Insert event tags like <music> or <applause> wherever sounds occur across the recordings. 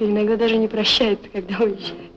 почты, иногда даже не прощает, когда уезжает.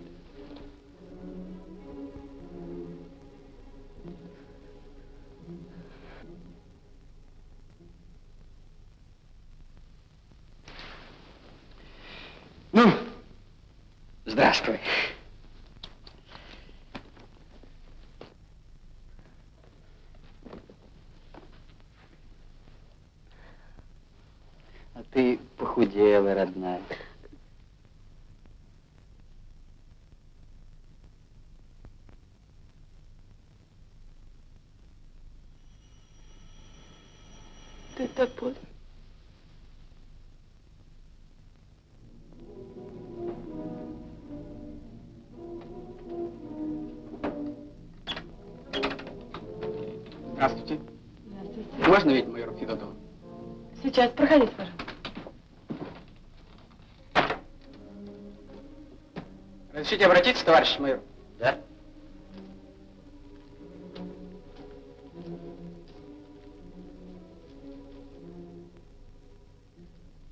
Разрешите обратиться, товарищ майор? Да.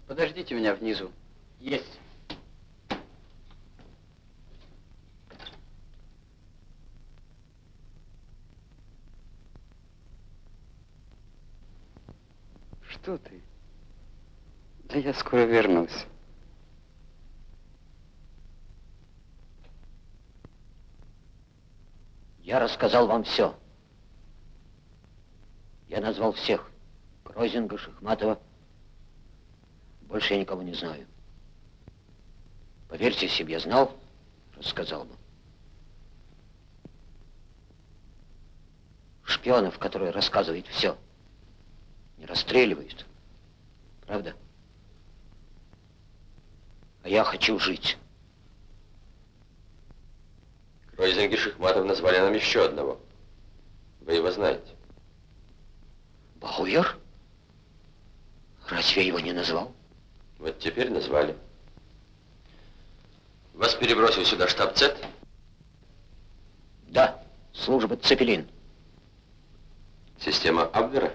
Подождите меня внизу. Есть. Что ты? Да я скоро вернусь. Я рассказал вам все. Я назвал всех. Кройзинга, Шахматова. Больше я никого не знаю. Поверьте, если бы я знал, рассказал бы. Шпионов, которые рассказывают все, не расстреливают. Правда? А я хочу жить. Кройзинг и Шахматов назвали нам еще одного. Вы его знаете. Бауэр? Разве я его не назвал? Вот теперь назвали. Вас перебросил сюда штаб ЦЕТ? Да, служба Цепелин. Система Абвера?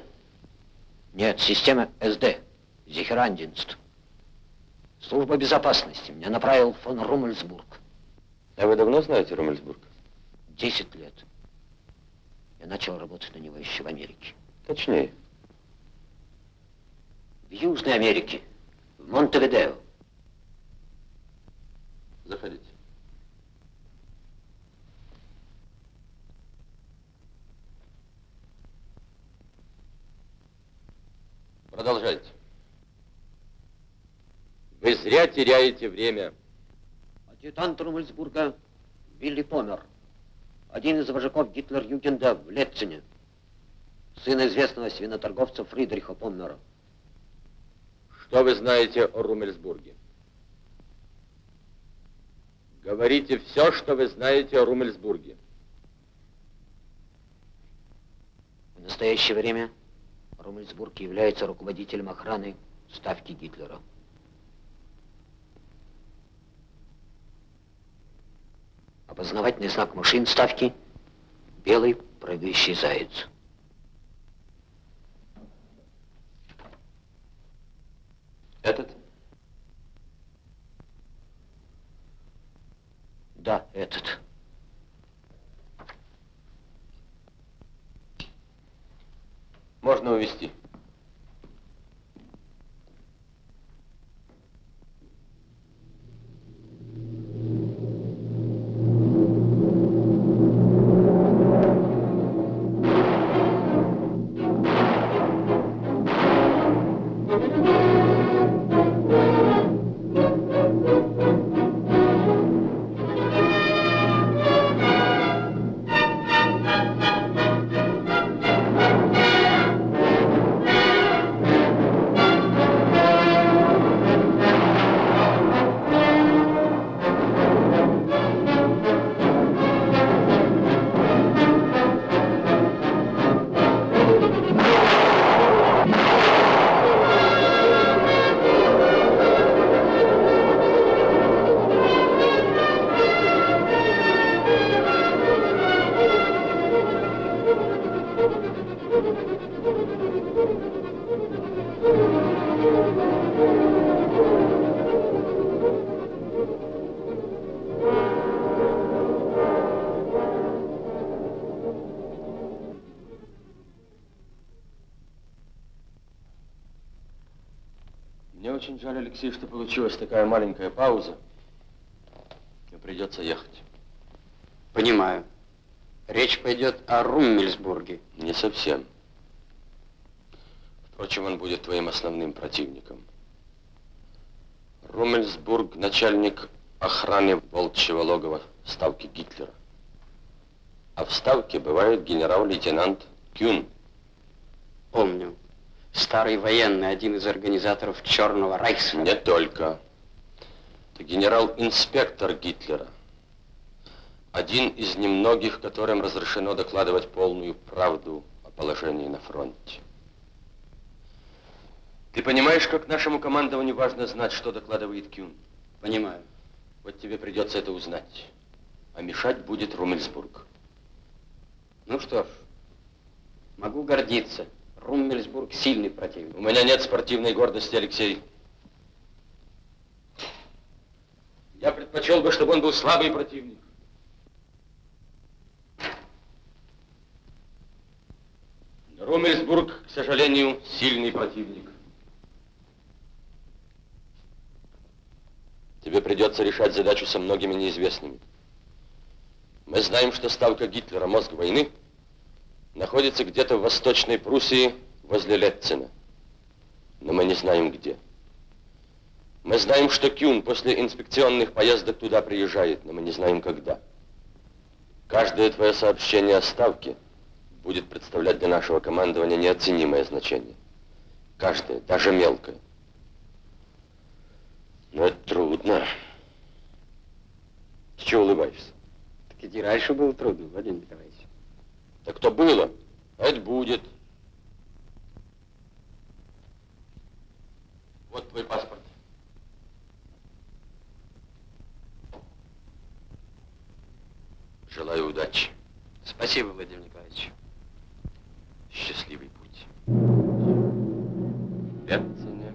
Нет, система СД, Зихерандинст. Служба безопасности меня направил фон Румельсбург. А вы давно знаете Румельсбург? Десять лет. Я начал работать на него еще в Америке. Точнее. В Южной Америке, в Монтевидео. Заходите. Продолжайте. Вы зря теряете время. Адъютант Румельсбурга Вилли Помер. Один из вожаков Гитлер-Югенда в Летцине. Сын известного свиноторговца Фридриха Поммера. Что вы знаете о Румельсбурге? Говорите все, что вы знаете о Румельсбурге. В настоящее время Румельсбург является руководителем охраны ставки Гитлера. Опознавательный знак машин ставки – белый прыгающий заяц. Этот? Да, этот. Можно увести. Получилась такая маленькая пауза. И придется ехать. Понимаю. Речь пойдет о Руммельсбурге. Не совсем. Впрочем, он будет твоим основным противником. Руммельсбург – начальник охраны волчьего логова ставки Гитлера. А в ставке бывает генерал-лейтенант Кюн. Помню. Старый военный, один из организаторов Черного Райха. Не только. Это генерал-инспектор Гитлера. Один из немногих, которым разрешено докладывать полную правду о положении на фронте. Ты понимаешь, как нашему командованию важно знать, что докладывает Кюн? Понимаю. Вот тебе придется это узнать. А мешать будет Румельсбург. Ну что ж, могу гордиться. Руммельсбург сильный противник. У меня нет спортивной гордости, Алексей. Я предпочел бы, чтобы он был слабый противник. Румельсбург, к сожалению, сильный противник. Тебе придется решать задачу со многими неизвестными. Мы знаем, что ставка Гитлера, мозг войны, находится где-то в Восточной Пруссии возле Летцена. Но мы не знаем где. Мы знаем, что Кюн после инспекционных поездок туда приезжает, но мы не знаем когда. Каждое твое сообщение о ставке будет представлять для нашего командования неоценимое значение. Каждое, даже мелкое. Но это трудно. С чего улыбаешься? Так ведь и раньше было трудно, Владимир Николаевич. Так то было, это будет. Вот твой паспорт. Желаю удачи. Спасибо, Владимир Николаевич. Счастливый путь. В Бетцине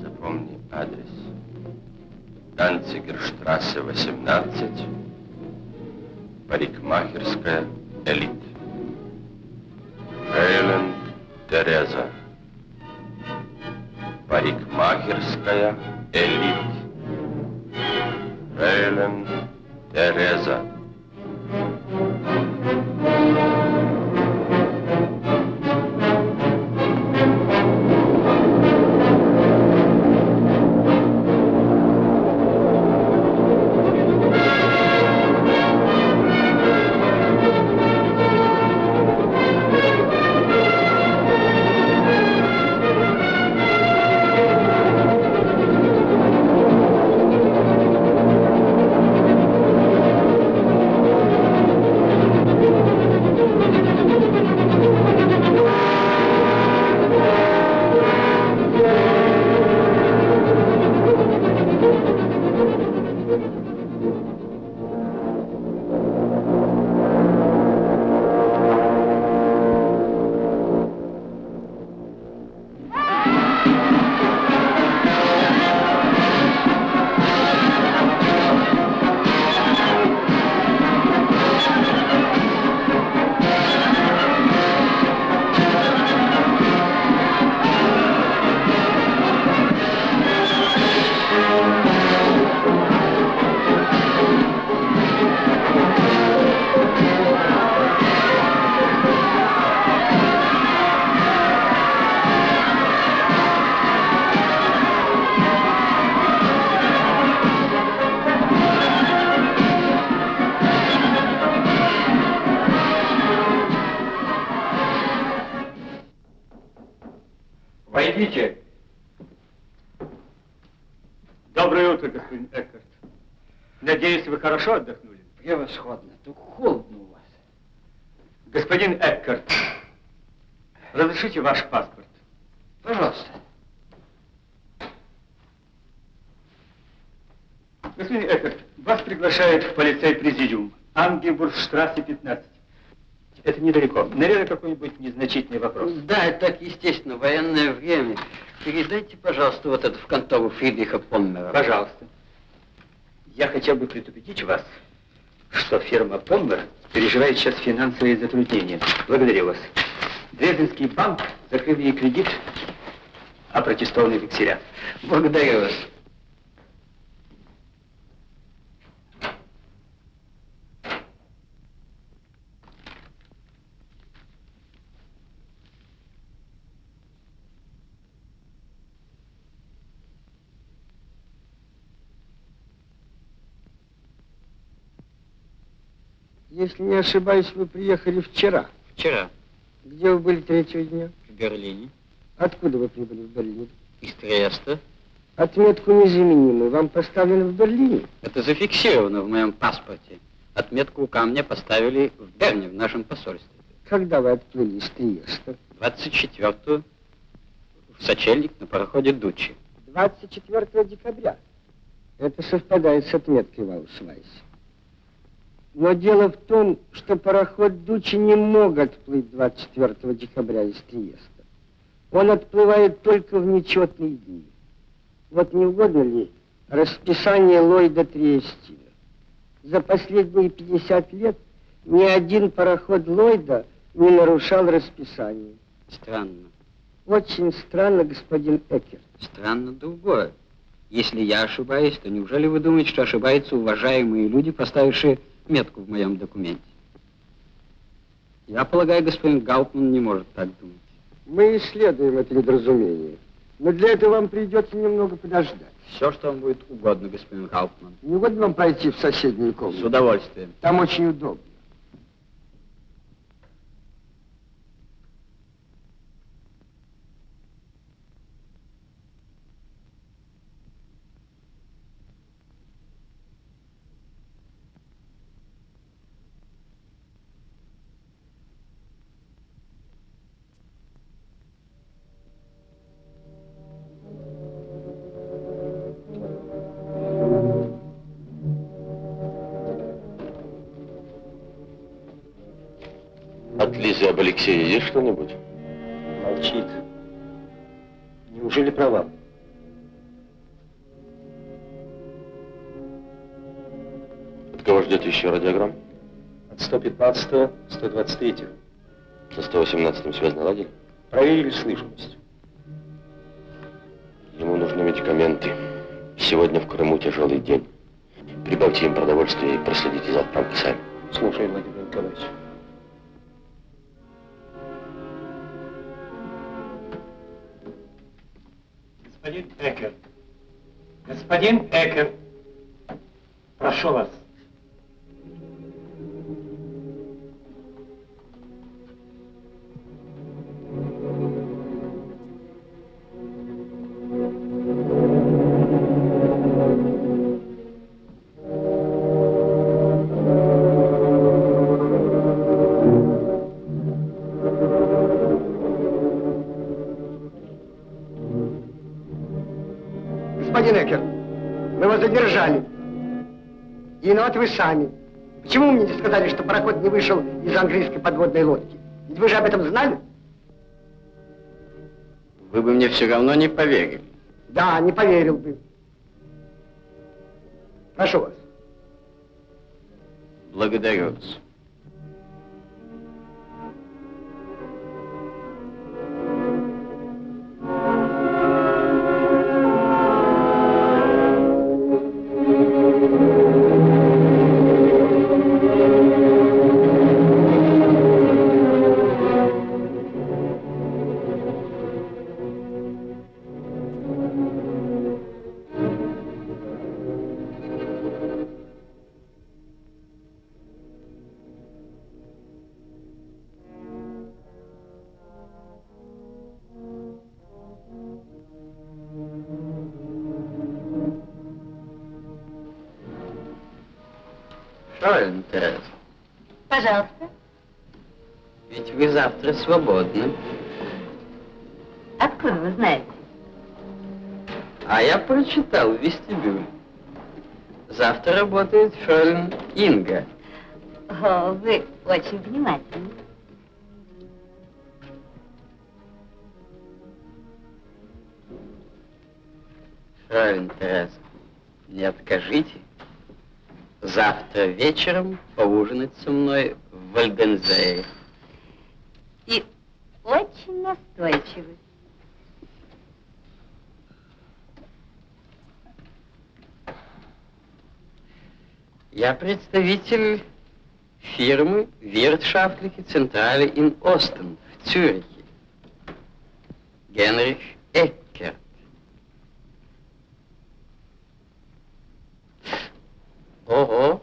запомни адрес. Данцигерштрассе 18, парикмахерская Элит. Эйлен Тереза. Парикмахерская Элит. Эйлен Тереза. Войдите. Доброе утро, господин Эккарт. Надеюсь, вы хорошо отдохнули? Превосходно. Только холодно у вас. Господин Эккарт, разрешите ваш паспорт? Пожалуйста. Господин Эккарт, вас приглашает в полицей-президиум. Ангебургштрассе 15. Это недалеко. Наверное, какой-нибудь незначительный вопрос. Да, это так естественно, военное время. Передайте, пожалуйста, вот это в контору Фридриха Поммера. Пожалуйста. Я хотел бы предупредить вас, что фирма Поммер переживает сейчас финансовые затруднения. Благодарю вас. Дрезденский банк закрыл ей кредит опротестованные векселя. Благодарю вас. Если не ошибаюсь, вы приехали вчера. Вчера Где вы были третьего дня? в Берлине Откуда вы прибыли в Берлин? из Триеста. Отметку незаменимую вам поставили в Берлине. Это зафиксировано в моем паспорте. Отметку ко мне поставили в Берне, в нашем посольстве. Когда вы отплыли из Триеста? 24-го в сочельник на пароходе Дучи. 24 декабря. Это совпадает с отметкой в Аусвайсе. Но дело в том, что пароход Дучи не мог отплыть 24 декабря из Триеста. Он отплывает только в нечетные дни. Вот не угодно ли расписание Ллойда Триестина? За последние 50 лет ни один пароход Ллойда не нарушал расписание. Странно. Очень странно, господин Экер. Странно другое. Если я ошибаюсь, то неужели вы думаете, что ошибаются уважаемые люди, поставившие метку в моем документе? Я полагаю, господин Гауптман не может так думать. Мы исследуем это недоразумение. Но для этого вам придется немного подождать. Все, что вам будет угодно, господин Гауптман. Не угодно вам пройти в соседнюю С комнату? удовольствием. Там очень удобно. От Лизы об Алексее есть что-нибудь? Молчит. Неужели провал? От кого ждет еще радиограмм? От 115 123 Со 118-м связь наладили? Проверили слышимость. Ему нужны медикаменты. Сегодня в Крыму тяжелый день. Прибавьте им продовольствие и проследите за отправкой сами. Слушай, Владимир Николаевич. Господин Экер. Господин Экер. Прошу вас. Виноваты вы сами. Почему мне не сказали, что пароход не вышел из английской подводной лодки? Ведь вы же об этом знали? Вы бы мне все равно не поверили. Да, не поверил бы. Прошу вас. Благодарю вас. Завтра свободны. Откуда вы знаете? А я прочитал в вестибюле. Завтра работает Фролин Инга. О, вы очень внимательны. Фролин Тереза, не откажите. Завтра вечером поужинать со мной в Вальдензее очень настойчивы. Я представитель фирмы Wirtschaftliche Zentrale Ин Остен в Цюрихе. Генрих Эккер. Ого!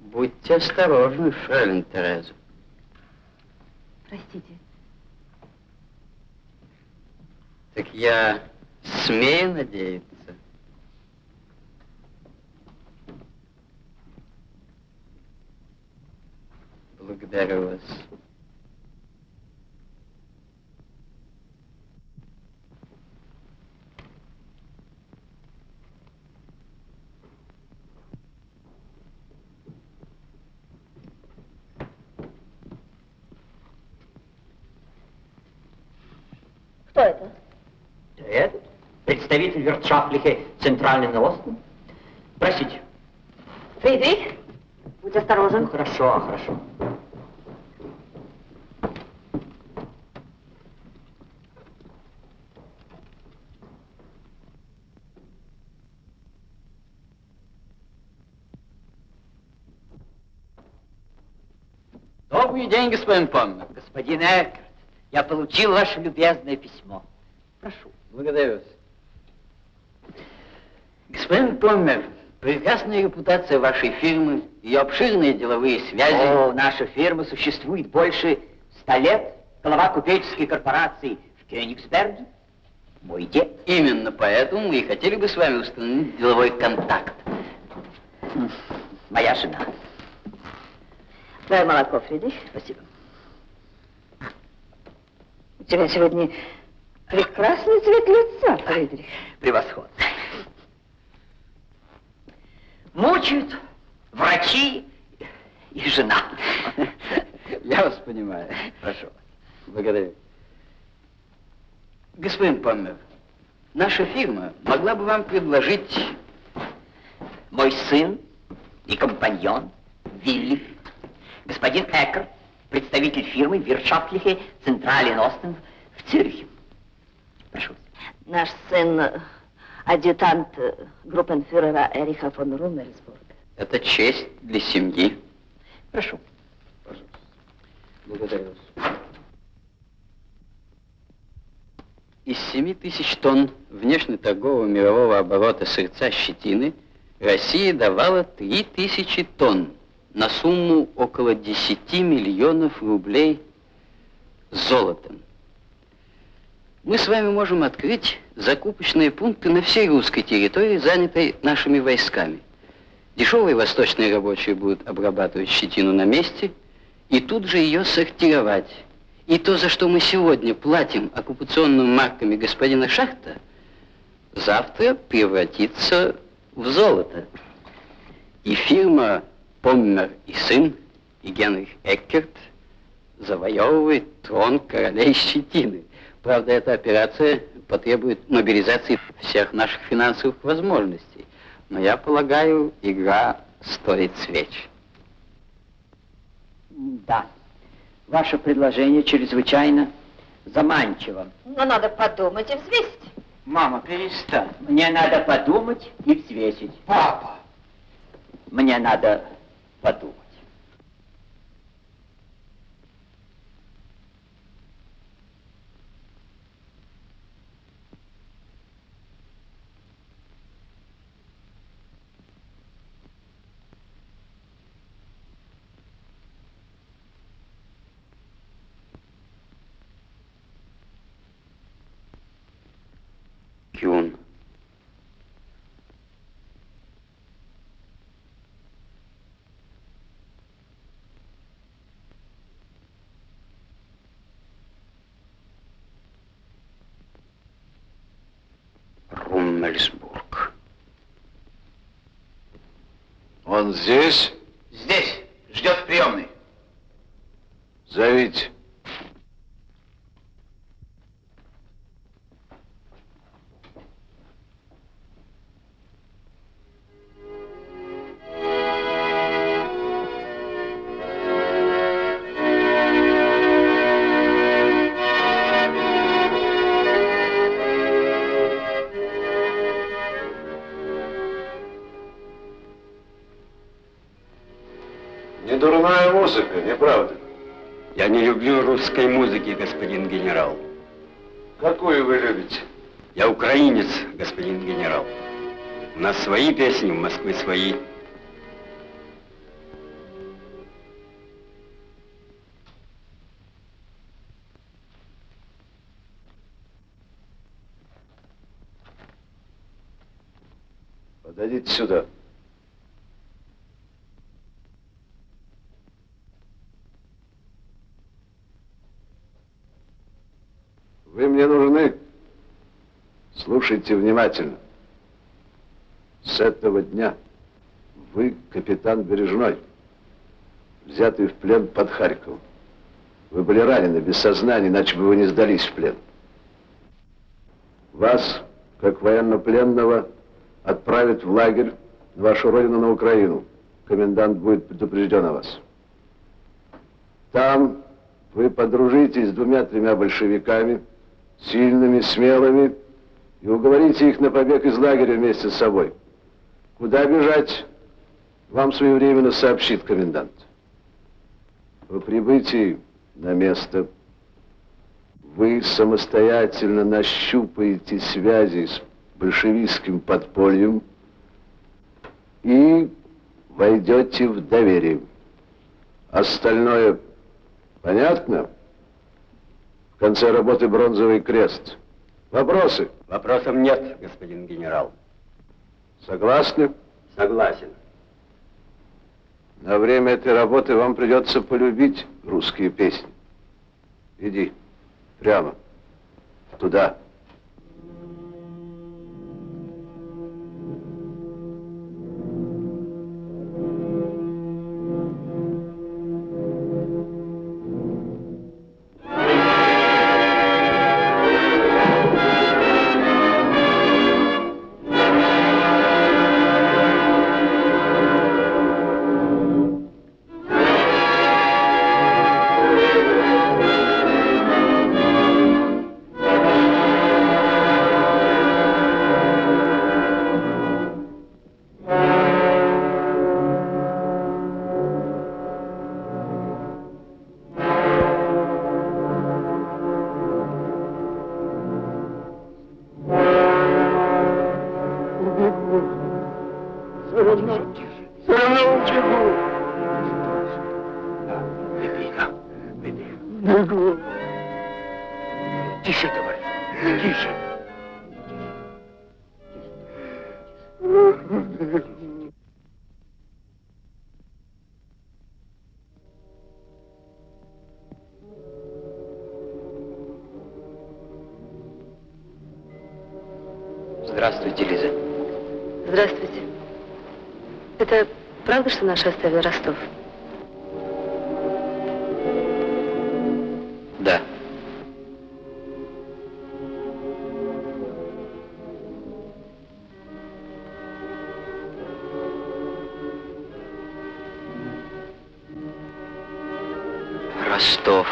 Будьте осторожны, Фрелин Тереза. Простите. Так я смею надеяться. Благодарю вас. Кто это? Этот представитель Виртшафлихе Центральный Остен. Простите. Фридрих, будь осторожен. Ну, хорошо, хорошо. Добрый день, господин Помнер. Господин Эккерт, я получил ваше любезное письмо. Прошу. Благодарю вас. Господин Поммер, прекрасная репутация вашей фирмы, ее обширные деловые связи. О, наша фирма существует больше ста лет. Глава купеческой корпорации в Кёнигсберге. Мой дед. Именно поэтому мы и хотели бы с вами установить деловой контакт. Моя жена. Дай молоко, Фридрих. Спасибо. У тебя сегодня прекрасный цвет лица, Фридрих. Превосходно. Мучают врачи и жена. Я вас понимаю. Прошу вас. Благодарю. Господин Поммер, наша фирма могла бы вам предложить... Мой сын и компаньон Вилли, господин Эккер, представитель фирмы Виртшафтлихе Централен Остен в Цюрихе. Прошу. Наш сын адъютант э, группенфюрера Эриха фон Румельсбург. Это честь для семьи. Прошу. Благодарю вас. Из 7 тысяч тонн внешнеторгового мирового оборота сырца щетины Россия давала 3 тысячи тонн на сумму около 10 миллионов рублей золотом. Мы с вами можем открыть закупочные пункты на всей русской территории, занятой нашими войсками. Дешевые восточные рабочие будут обрабатывать щетину на месте и тут же ее сортировать. И то, за что мы сегодня платим оккупационными марками господина Шахта, завтра превратится в золото. И фирма Поммер и сын, и Генрих Эккерт завоевывает трон королей щетины. Правда, эта операция потребует мобилизации всех наших финансовых возможностей. Но я полагаю, игра стоит свеч. Да. Ваше предложение чрезвычайно заманчиво. Но надо подумать и взвесить. Мама, перестань. Мне надо подумать и взвесить. Папа! Мне надо подумать. Кюн. Руммельсбург. Он здесь? Здесь. Ждет в приемной. Зовите. Свои песни, в Москве свои. Подойдите сюда. Вы мне нужны. Слушайте внимательно. С этого дня вы капитан Бережной, взятый в плен под Харьковом. Вы были ранены, без сознания, иначе бы вы не сдались в плен. Вас, как военнопленного, отправят в лагерь на вашу родину на Украину. Комендант будет предупрежден о вас. Там вы подружитесь с двумя-тремя большевиками, сильными, смелыми, и уговорите их на побег из лагеря вместе с собой. Куда бежать, вам своевременно сообщит комендант. По прибытии на место вы самостоятельно нащупаете связи с большевистским подпольем и войдете в доверие. Остальное понятно? В конце работы бронзовый крест. Вопросы? Вопросов нет, господин генерал. Согласны? Согласен. На время этой работы вам придется полюбить русские песни. Иди, прямо, туда. Здравствуйте, Лиза. Здравствуйте. Это правда, что наши оставили Ростов? Да. Ростов.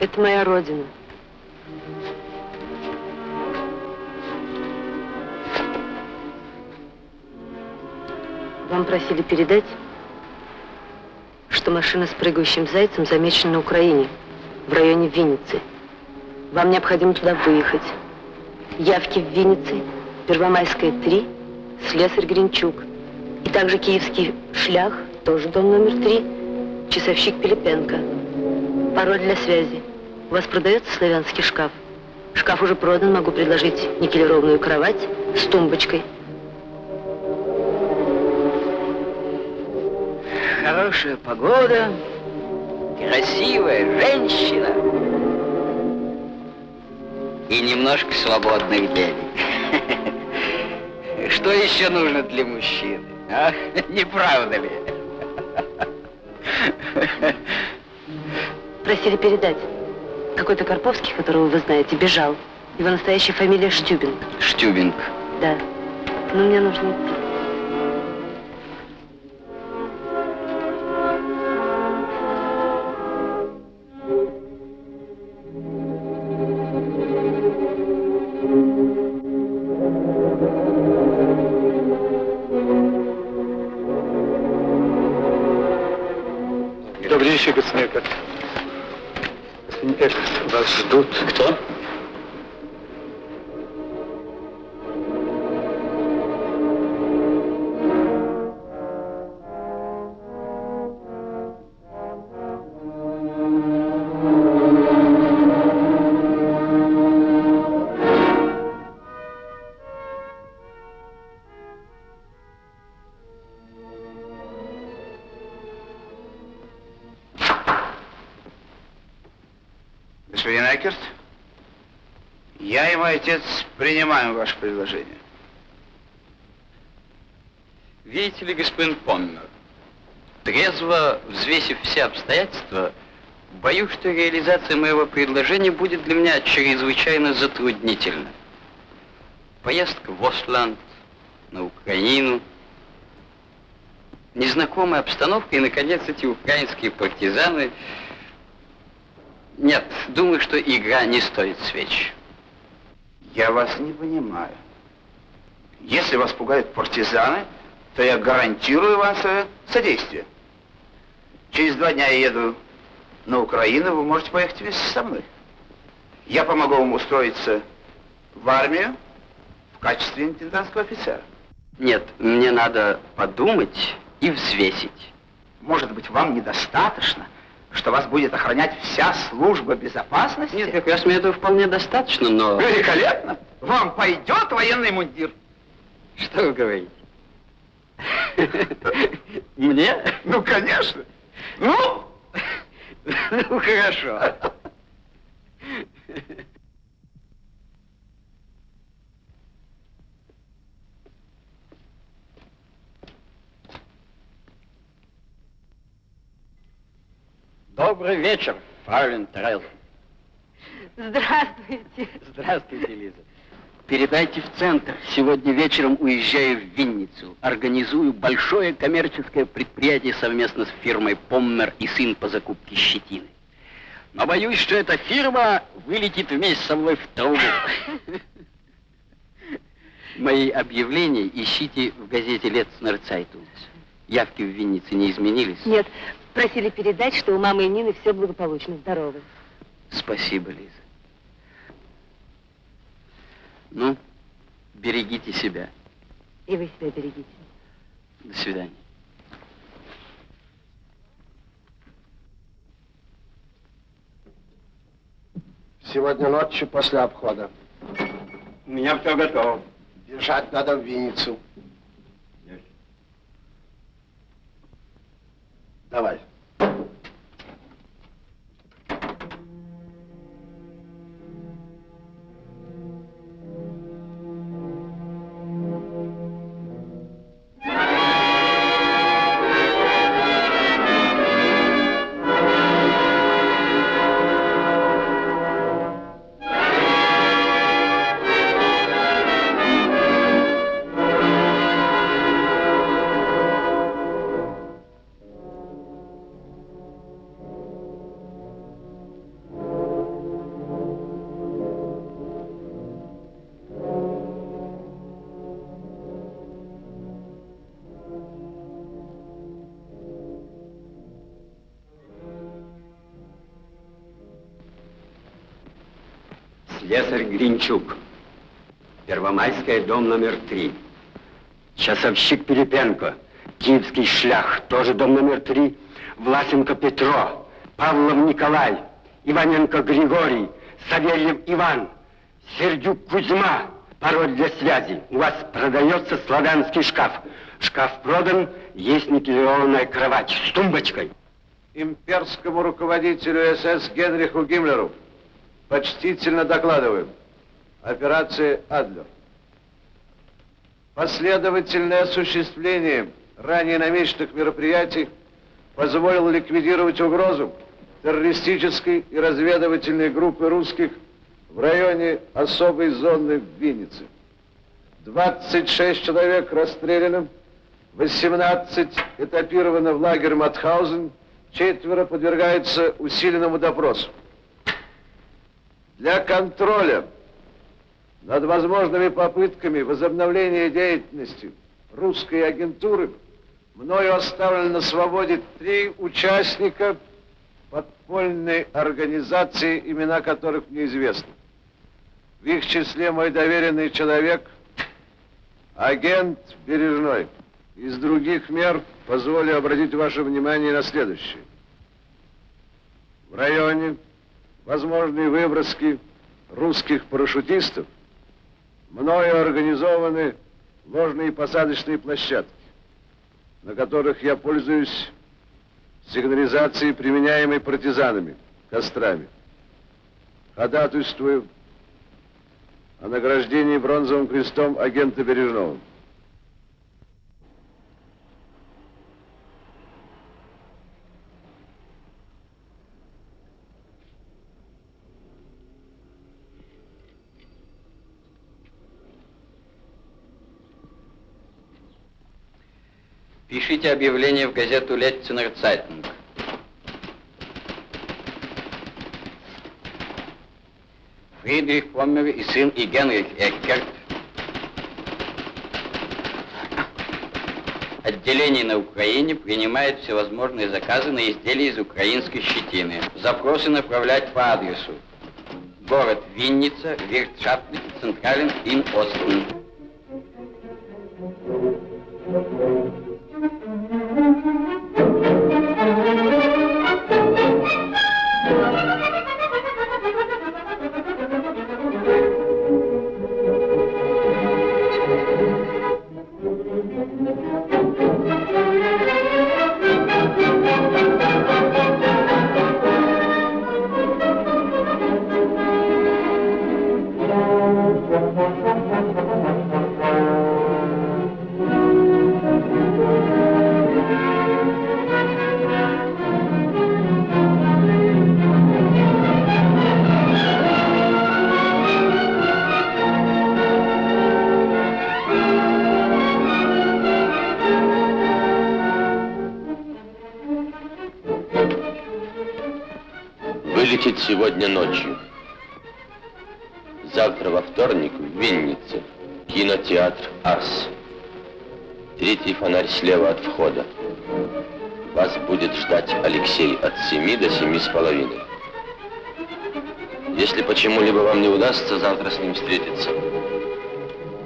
Это моя родина. Просили передать, что машина с прыгающим зайцем замечена на Украине, в районе Винницы. Вам необходимо туда выехать. Явки в Виннице, Первомайская, 3, Слесарь Гринчук. И также Киевский шлях, тоже дом номер 3, часовщик Пилипенко. Пароль для связи. У вас продается славянский шкаф? Шкаф уже продан, могу предложить никелированную кровать с тумбочкой. Хорошая погода, красивая женщина и немножко свободных денег. <laughs> Что еще нужно для мужчины? А? <laughs> Не правда ли? <laughs> Просили передать. Какой-то Карповский, которого вы знаете, бежал. Его настоящая фамилия Штюбин. Штюбинг. Да. Но мне нужно идти. Отец принимаем ваше предложение. Видите ли, господин Поммер, трезво взвесив все обстоятельства, боюсь, что реализация моего предложения будет для меня чрезвычайно затруднительна. Поездка в Осланд, на Украину, незнакомая обстановка и, наконец, эти украинские партизаны. Нет, думаю, что игра не стоит свеч. Я вас не понимаю. Если вас пугают партизаны, то я гарантирую вам свое содействие. Через два дня я еду на Украину, вы можете поехать вместе со мной. Я помогу вам устроиться в армию в качестве интендантского офицера. Нет, мне надо подумать и взвесить. Может быть, вам недостаточно, что вас будет охранять вся служба безопасности? Нет, как раз мне этого вполне достаточно, но... Великолепно! Вам пойдет военный мундир? Что вы говорите? Мне? Ну, конечно. Ну? Ну, хорошо. Добрый вечер, фройляйн Тереза. Здравствуйте. Здравствуйте, Лиза. Передайте в центр. Сегодня вечером уезжаю в Винницу. Организую большое коммерческое предприятие совместно с фирмой «Поммер и сын» по закупке щетины. Но боюсь, что эта фирма вылетит вместе со мной в трубу. Мои объявления ищите в газете «Летцнер Цайтунг». Явки в Виннице не изменились? Нет, просили передать, что у мамы и Нины все благополучно, здоровы. Спасибо, Лиза. Ну, берегите себя. И вы себя берегите. До свидания. Сегодня ночью после обхода. У меня все готово. Бежать надо в Винницу. Давай. Слесарь Гринчук. Первомайская, дом номер три. Часовщик Перепенко. Киевский шлях, тоже дом номер три. Власенко Петро. Павлов Николай. Иваненко Григорий. Савельев Иван. Сердюк Кузьма. Пароль для связи. У вас продается славянский шкаф. Шкаф продан, есть никелированная кровать с тумбочкой. Имперскому руководителю СС Генриху Гиммлеру почтительно докладываем. Операция «Адлер». Последовательное осуществление ранее намеченных мероприятий позволило ликвидировать угрозу террористической и разведывательной группы русских в районе особой зоны в Виннице. 26 человек расстреляно, 18 этапировано в лагерь Матхаузен, четверо подвергаются усиленному допросу. Для контроля над возможными попытками возобновления деятельности русской агентуры мною оставлено на свободе три участника подпольной организации, имена которых мне известны. В их числе мой доверенный человек, агент Бережной. Из других мер позволю обратить ваше внимание на следующее. В районе возможные выброски русских парашютистов мною организованы ложные посадочные площадки, на которых я пользуюсь сигнализацией, применяемой партизанами, кострами. Ходатайствую о награждении бронзовым крестом агента Бережного. Пишите объявление в газету Летцинер Цайтинг. Фридрих Поммер и сын и Генрих Эккерт. Отделение на Украине принимает всевозможные заказы на изделия из украинской щетины. Запросы направлять по адресу. Город Винница, Виртшафтный, Централен, Ин Остен. Слева от входа. Вас будет ждать Алексей от семи до семи с половиной. Если почему-либо вам не удастся завтра с ним встретиться,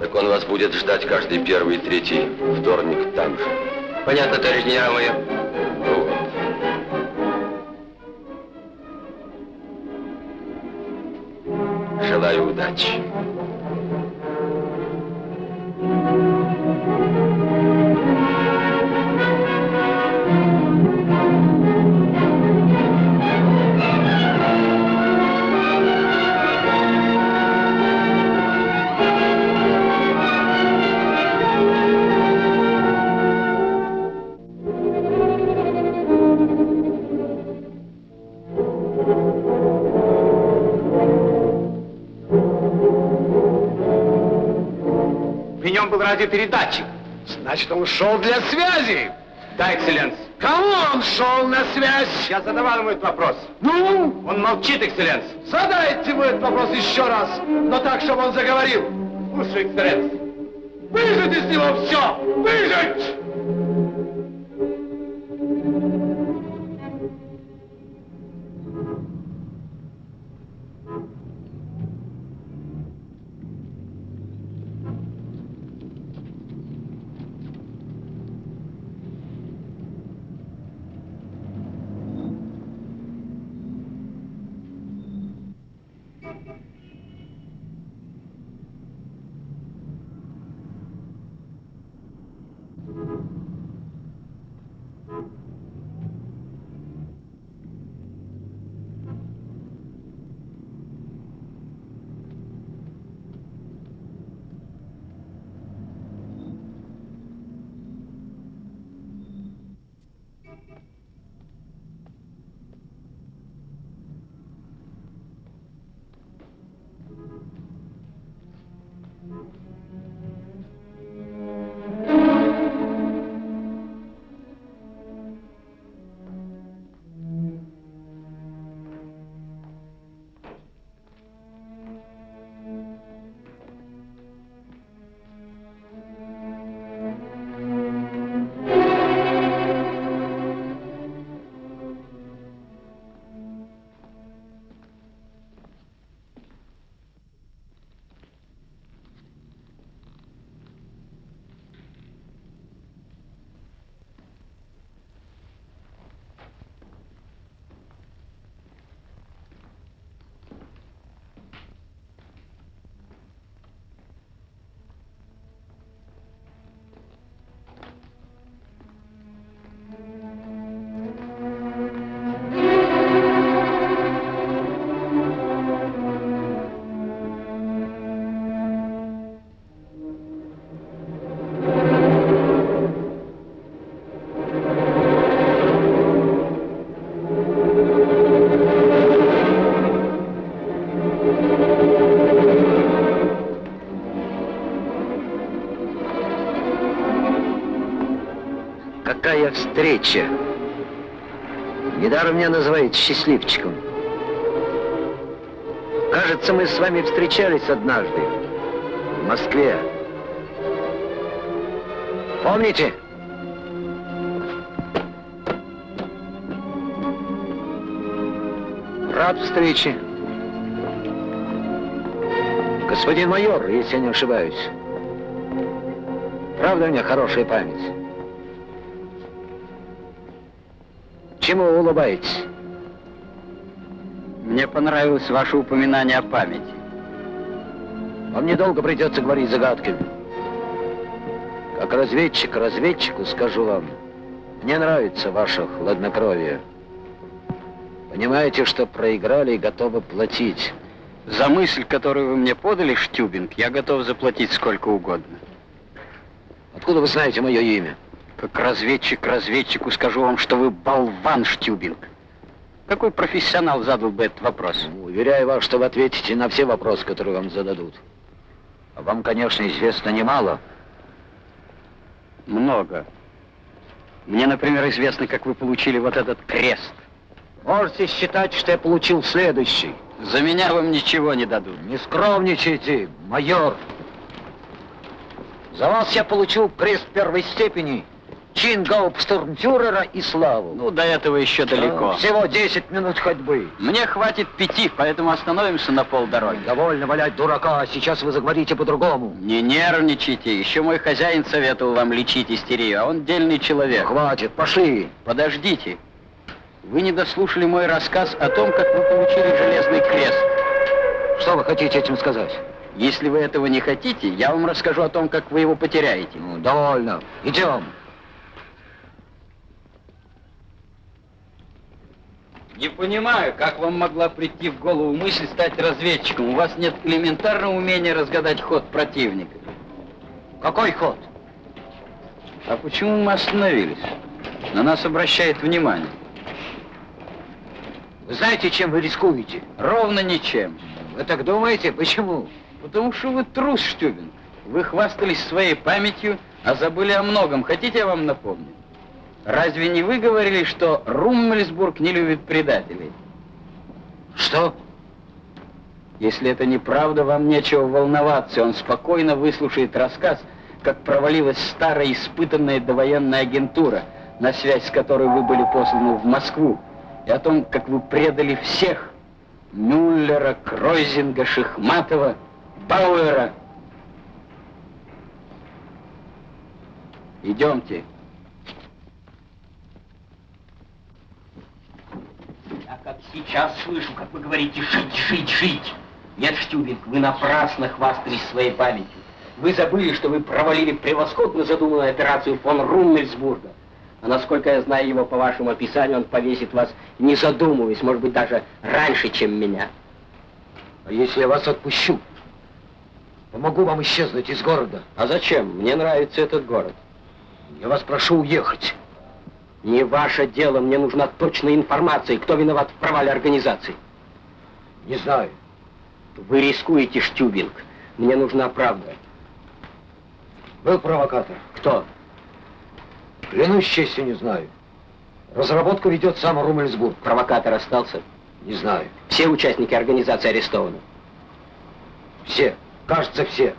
так он вас будет ждать каждый первый и третий вторник там же. Понятно, товарищ генерал-майор? Вот. Желаю удачи. Был радиопередатчик. Значит, он шел для связи. Да, экселленс. Кому он шел на связь? Я задавал ему этот вопрос. Ну? Он молчит, экселленс. Задайте ему этот вопрос еще раз, но так, чтобы он заговорил. Слушай, экселленс. Выжать из него все! Выжать! Первая встреча. Недаром меня называют счастливчиком. Кажется, мы с вами встречались однажды в Москве. Помните? Рад встрече. Господин майор, если я не ошибаюсь. Правда у меня хорошая память? Чему вы улыбаетесь? Мне понравилось ваше упоминание о памяти. Вам недолго придется говорить загадками. Как разведчик разведчику скажу вам, мне нравится ваше хладнокровие. Понимаете, что проиграли и готовы платить. За мысль, которую вы мне подали, Штюбинг, я готов заплатить сколько угодно. Откуда вы знаете мое имя? Как разведчик разведчику скажу вам, что вы болван, Штюбинг. Какой профессионал задал бы этот вопрос? Ну, уверяю вас, что вы ответите на все вопросы, которые вам зададут. А вам, конечно, известно немало. Много. Мне, например, известно, как вы получили вот этот крест. Можете считать, что я получил следующий. За меня вам ничего не дадут. Не скромничайте, майор. За вас я получил крест первой степени, чин гауптштурмфюрера и славу. Ну, до этого еще далеко. Всего 10 минут ходьбы. Мне хватит пяти, поэтому остановимся на полдороги. Довольно валять дурака, а сейчас вы заговорите по-другому. Не нервничайте, еще мой хозяин советовал вам лечить истерию, а он дельный человек. Ну, хватит, пошли. Подождите. Вы не дослушали мой рассказ о том, как вы получили железный крест. Что вы хотите этим сказать? Если вы этого не хотите, я вам расскажу о том, как вы его потеряете. Ну, довольно. Идем. Не понимаю, как вам могла прийти в голову мысль стать разведчиком. У вас нет элементарного умения разгадать ход противника. Какой ход? А почему мы остановились? На нас обращает внимание. Вы знаете, чем вы рискуете? Ровно ничем. Вы так думаете? Почему? Потому что вы трус, Штюбин. Вы хвастались своей памятью, а забыли о многом. Хотите, я вам напомню? Разве не вы говорили, что Руммельсбург не любит предателей? Что? Если это неправда, вам нечего волноваться. Он спокойно выслушает рассказ, как провалилась старая испытанная довоенная агентура, на связь с которой вы были посланы в Москву, и о том, как вы предали всех. Мюллера, Кройзинга, Шихматова, Бауэра. Идемте. Я как сейчас слышу, как вы говорите «жить, жить, жить». Нет, Штюбинг, вы напрасно хвастались своей памятью. Вы забыли, что вы провалили превосходно задуманную операцию фон Руммельсбурга. А насколько я знаю его по вашему описанию, он повесит вас, не задумываясь, может быть, даже раньше, чем меня. А если я вас отпущу? Помогу вам исчезнуть из города. А зачем? Мне нравится этот город. Я вас прошу уехать. Не ваше дело, мне нужна точная информация, кто виноват в провале организации. Не знаю. Вы рискуете, Штюбинг. Мне нужна правда. Был провокатор. Кто? Клянусь честью, не знаю. Разработку ведет сам Румельсбург. Провокатор остался? Не знаю. Все участники организации арестованы? Все. Кажется, все.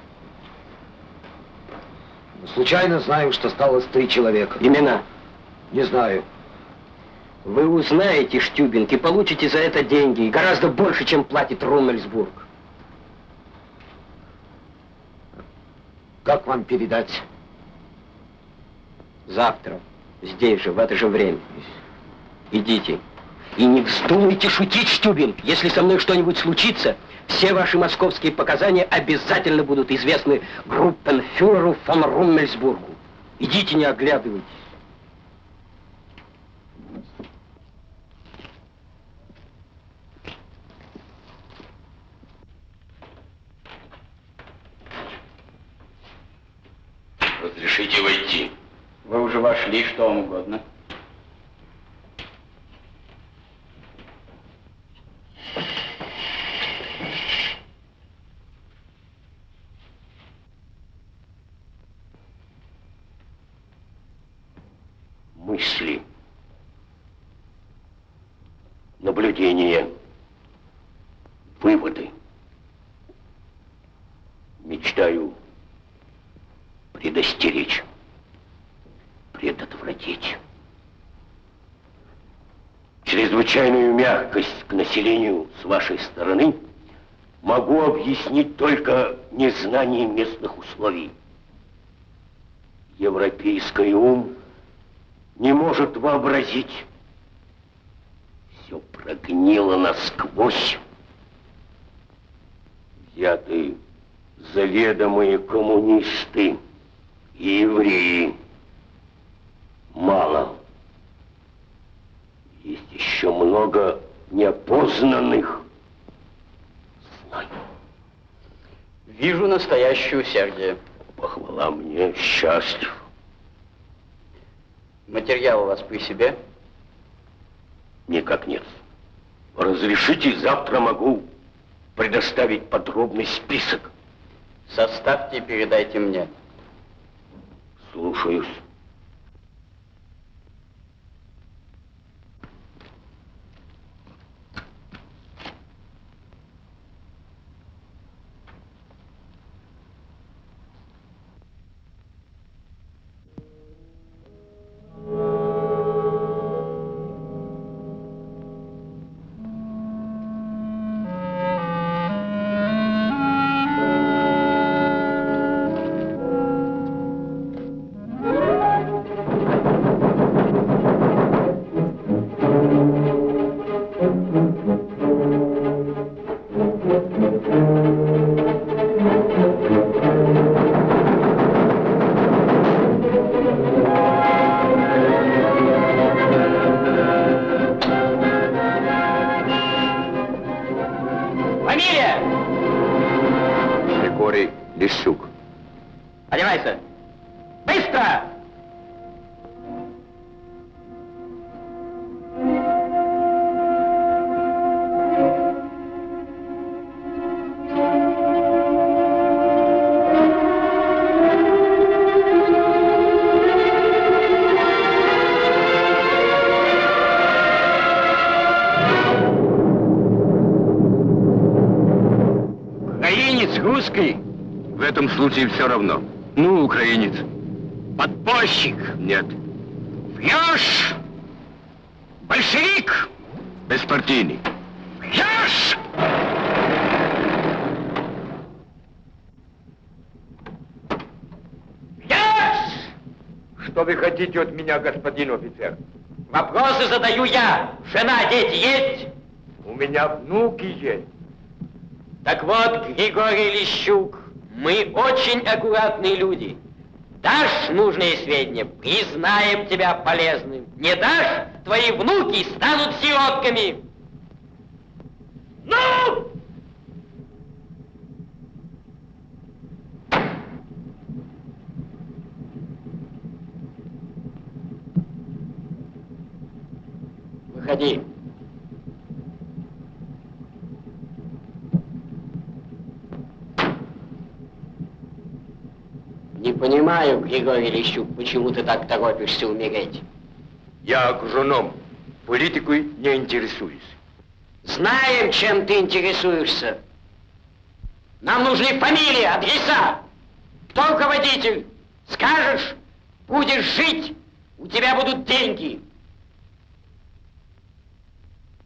Но случайно знаю, что осталось три человека. Имена? Не знаю. Вы узнаете, Штюбинг, и получите за это деньги. И гораздо больше, чем платит Румельсбург. Как вам передать? Завтра. Здесь же, в это же время. Идите. И не вздумайте шутить, Штюбинг. Если со мной что-нибудь случится, все ваши московские показания обязательно будут известны группенфюреру фон Руммельсбургу. Идите, не оглядывайтесь. Разрешите войти. Вы уже вошли, что вам угодно. Мы мысли, наблюдения, выводы. Мечтаю предостеречь, предотвратить. Чрезвычайную мягкость к населению с вашей стороны могу объяснить только незнанием местных условий. Европейский ум не может вообразить. Все прогнило насквозь. Взяты заведомые коммунисты и евреи. Мало. Есть еще много неопознанных знаний. Вижу настоящее усердие. Похвала мне, счастлив. Материал у вас при себе? Никак нет. Разрешите, завтра могу предоставить подробный список. Составьте и передайте мне. Слушаюсь. Случае все равно. Ну, украинец. Подпольщик! Нет. Врешь! Большевик! Беспартийный. Врешь! Что вы хотите от меня, господин офицер? Вопросы задаю я. Жена, дети есть? У меня внуки есть. Так вот, Григорий Лещук, мы очень аккуратные люди. Дашь нужные сведения, признаем тебя полезным. Не дашь, твои внуки станут сиротками. Ну! Выходи. Не понимаю, Григорий Лещук, почему ты так торопишься умереть. Я агроном. Политикой не интересуюсь. Знаем, чем ты интересуешься. Нам нужны фамилии, адреса. Кто руководитель? Скажешь, будешь жить, у тебя будут деньги.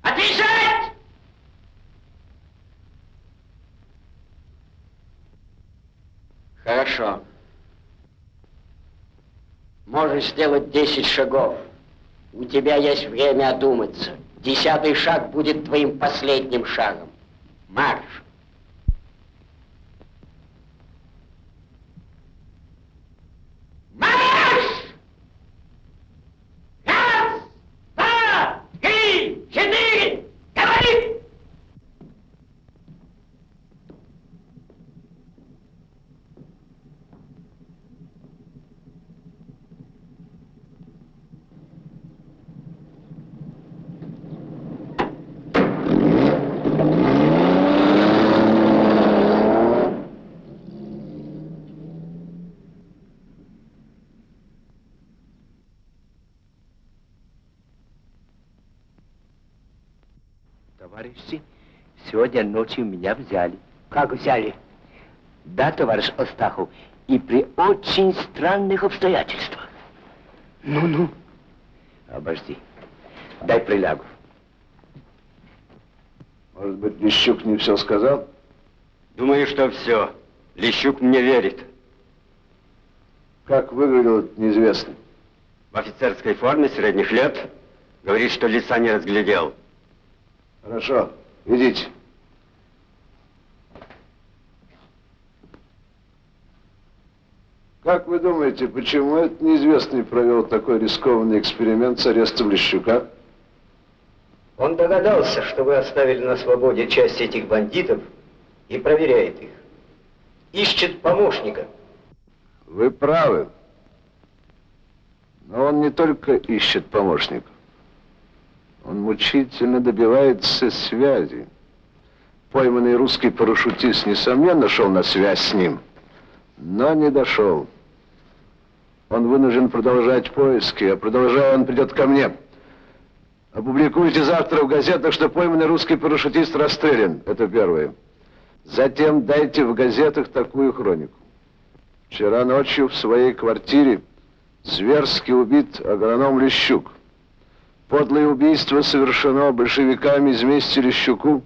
Отвечать! Хорошо. Можешь сделать 10 шагов. У тебя есть время одуматься. Десятый шаг будет твоим последним шагом. Марш! Раз, два, три, четыре! Говори! Товарищи сегодня ночью меня взяли. Как взяли? Да, товарищ Остахов, и при очень странных обстоятельствах. Ну-ну. Обожди. Дай прилягу. Может быть, Лещук не все сказал? Думаю, что все. Лещук мне верит. Как выглядел этот неизвестный? В офицерской форме средних лет. Говорит, что лица не разглядел. Хорошо, идите. Как вы думаете, почему этот неизвестный провел такой рискованный эксперимент с арестом Лещука? Он догадался, что вы оставили на свободе часть этих бандитов и проверяет их. Ищет помощника. Вы правы. Но он не только ищет помощников. Он мучительно добивается связи. Пойманный русский парашютист, несомненно, шел на связь с ним, но не дошел. Он вынужден продолжать поиски, а продолжая, он придет ко мне. Опубликуйте завтра в газетах, что пойманный русский парашютист расстрелян. Это первое. Затем дайте в газетах такую хронику. Вчера ночью в своей квартире зверски убит агроном Лещук. Подлое убийство совершено большевиками из мести Лещуку,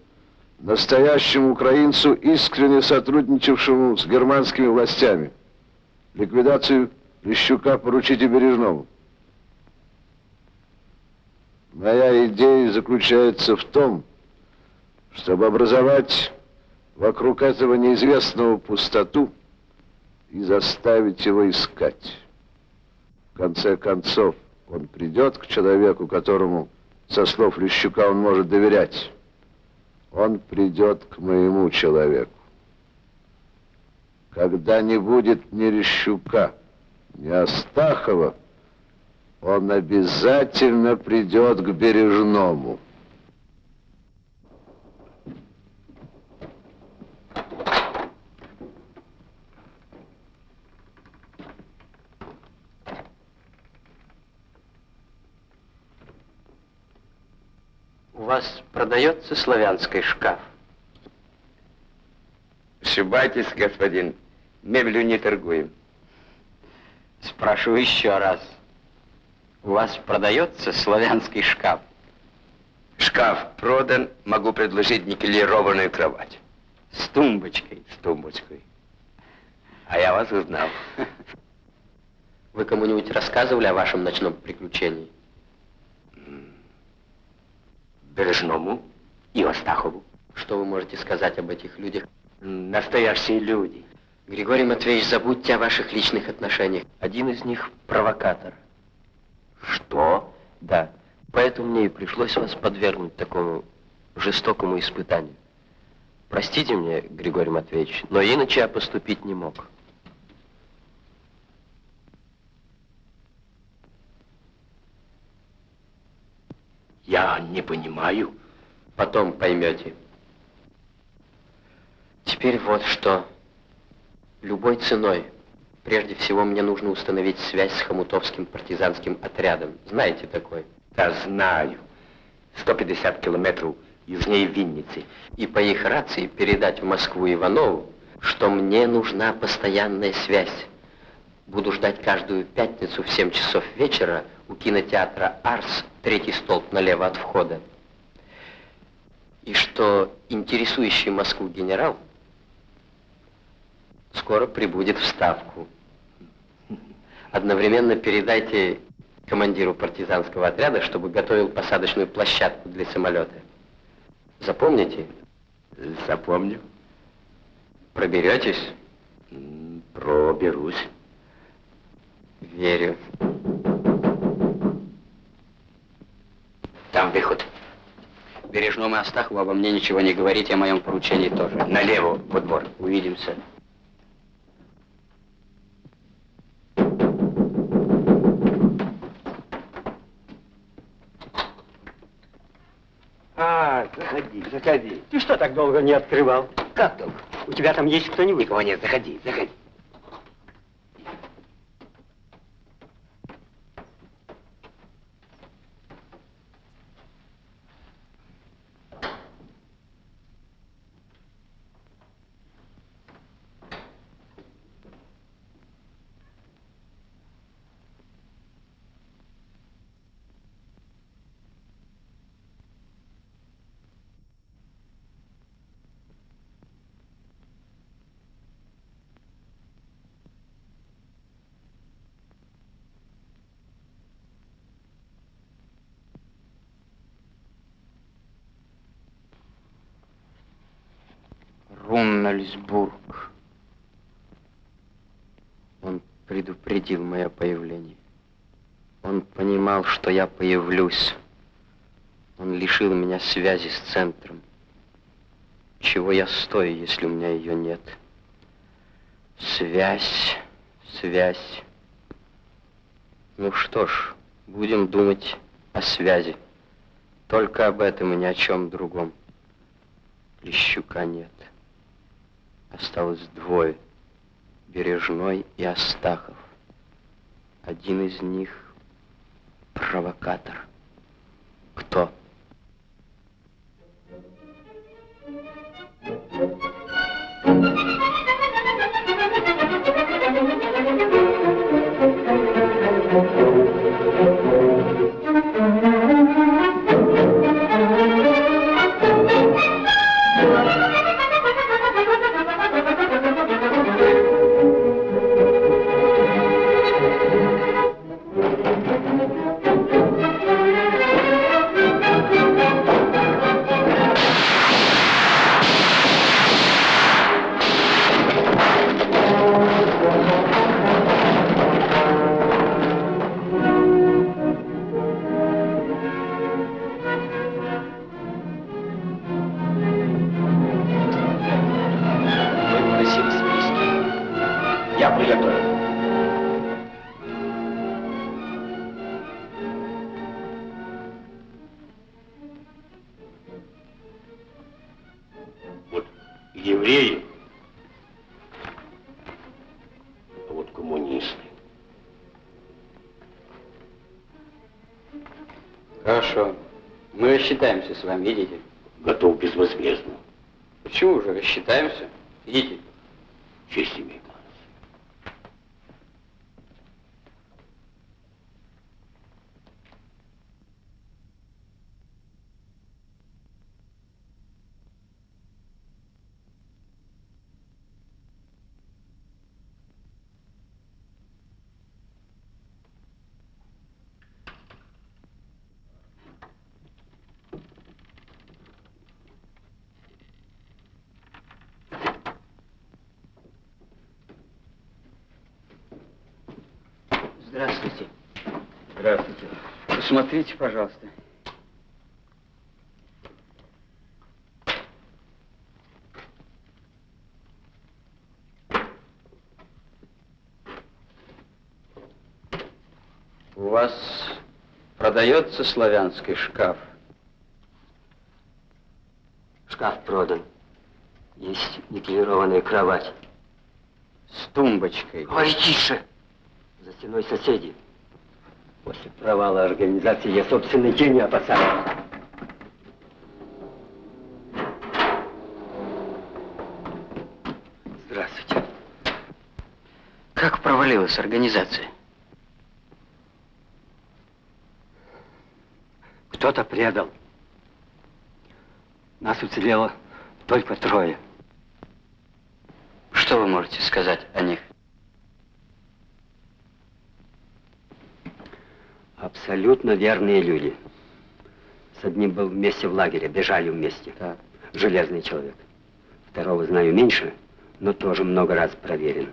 настоящему украинцу, искренне сотрудничавшему с германскими властями. Ликвидацию Лещука поручите Бережному. Моя идея заключается в том, чтобы образовать вокруг этого неизвестного пустоту и заставить его искать. В конце концов, он придет к человеку, которому, со слов Лещука, он может доверять. Он придет к моему человеку. Когда не будет ни Лещука, ни Астахова, он обязательно придет к Бережному. У вас продается славянский шкаф? Ошибайтесь, господин. Мебелью не торгуем. Спрашиваю еще раз. У вас продается славянский шкаф? Шкаф продан, могу предложить никелированную кровать. С тумбочкой? С тумбочкой. А я вас узнал. Вы кому-нибудь рассказывали о вашем ночном приключении? Бережному и Остахову. Что вы можете сказать об этих людях? Настоящие люди. Григорий Матвеевич, забудьте о ваших личных отношениях. Один из них провокатор. Что? Да. Поэтому мне и пришлось вас подвергнуть такому жестокому испытанию. Простите мне, Григорий Матвеевич, но иначе я поступить не мог. Я не понимаю. Потом поймете. Теперь вот что. Любой ценой. Прежде всего, мне нужно установить связь с Хомутовским партизанским отрядом. Знаете такой? Да, знаю. 150 километров южнее Винницы. И по их рации передать в Москву Иванову, что мне нужна постоянная связь. Буду ждать каждую пятницу в 7 часов вечера у кинотеатра «Арс», третий столб налево от входа. И что интересующий Москву генерал скоро прибудет в Ставку. Одновременно передайте командиру партизанского отряда, чтобы готовил посадочную площадку для самолета. Запомните? Запомню. Проберетесь? Проберусь. Верю. Там выход. Бережному Астахову обо мне ничего не говорите, о моем поручении тоже. Налево, во двор. Увидимся. А, заходи, заходи. Ты что так долго не открывал? Как долго? У тебя там есть кто-нибудь? Никого нет, заходи, заходи. Гюммельсбург. Он предупредил мое появление. Он понимал, что я появлюсь. Он лишил меня связи с центром. Чего я стою, если у меня ее нет? Связь, связь. Ну что ж, будем думать о связи. Только об этом и ни о чем другом. Лещука нет. Осталось двое. Бережной и Астахов. Один из них провокатор. Кто? Рассчитаемся с вами, идите. Готов безвозмездно. Почему же рассчитаемся? Идите. Честь имею. Здравствуйте. Здравствуйте. Посмотрите, пожалуйста. У вас продается славянский шкаф? Шкаф продан. Есть никелированная кровать. С тумбочкой. Говори тише. Стеной соседи. После провала организации я собственной тени опасаюсь. Здравствуйте. Как провалилась организация? Кто-то предал. Нас уцелело только трое. Что вы можете сказать о них? Абсолютно верные люди. С одним был вместе в лагере, бежали вместе. Так. Железный человек. Второго знаю меньше, но тоже много раз проверен.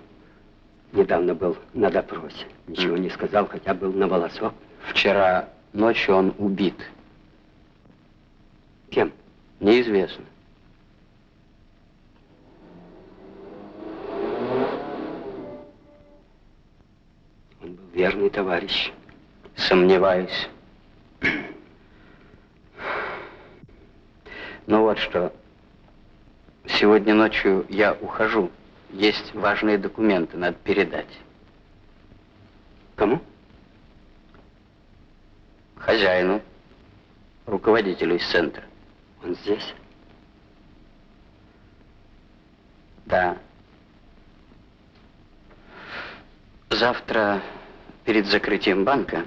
Недавно был на допросе. Ничего не сказал, хотя был на волосок. Вчера ночью он убит. Кем? Неизвестно. Он был верный товарищ. Сомневаюсь. Ну вот что. Сегодня ночью я ухожу. Есть важные документы, надо передать. Кому? Хозяину, руководителю из центра. Он здесь? Да. Завтра перед закрытием банка,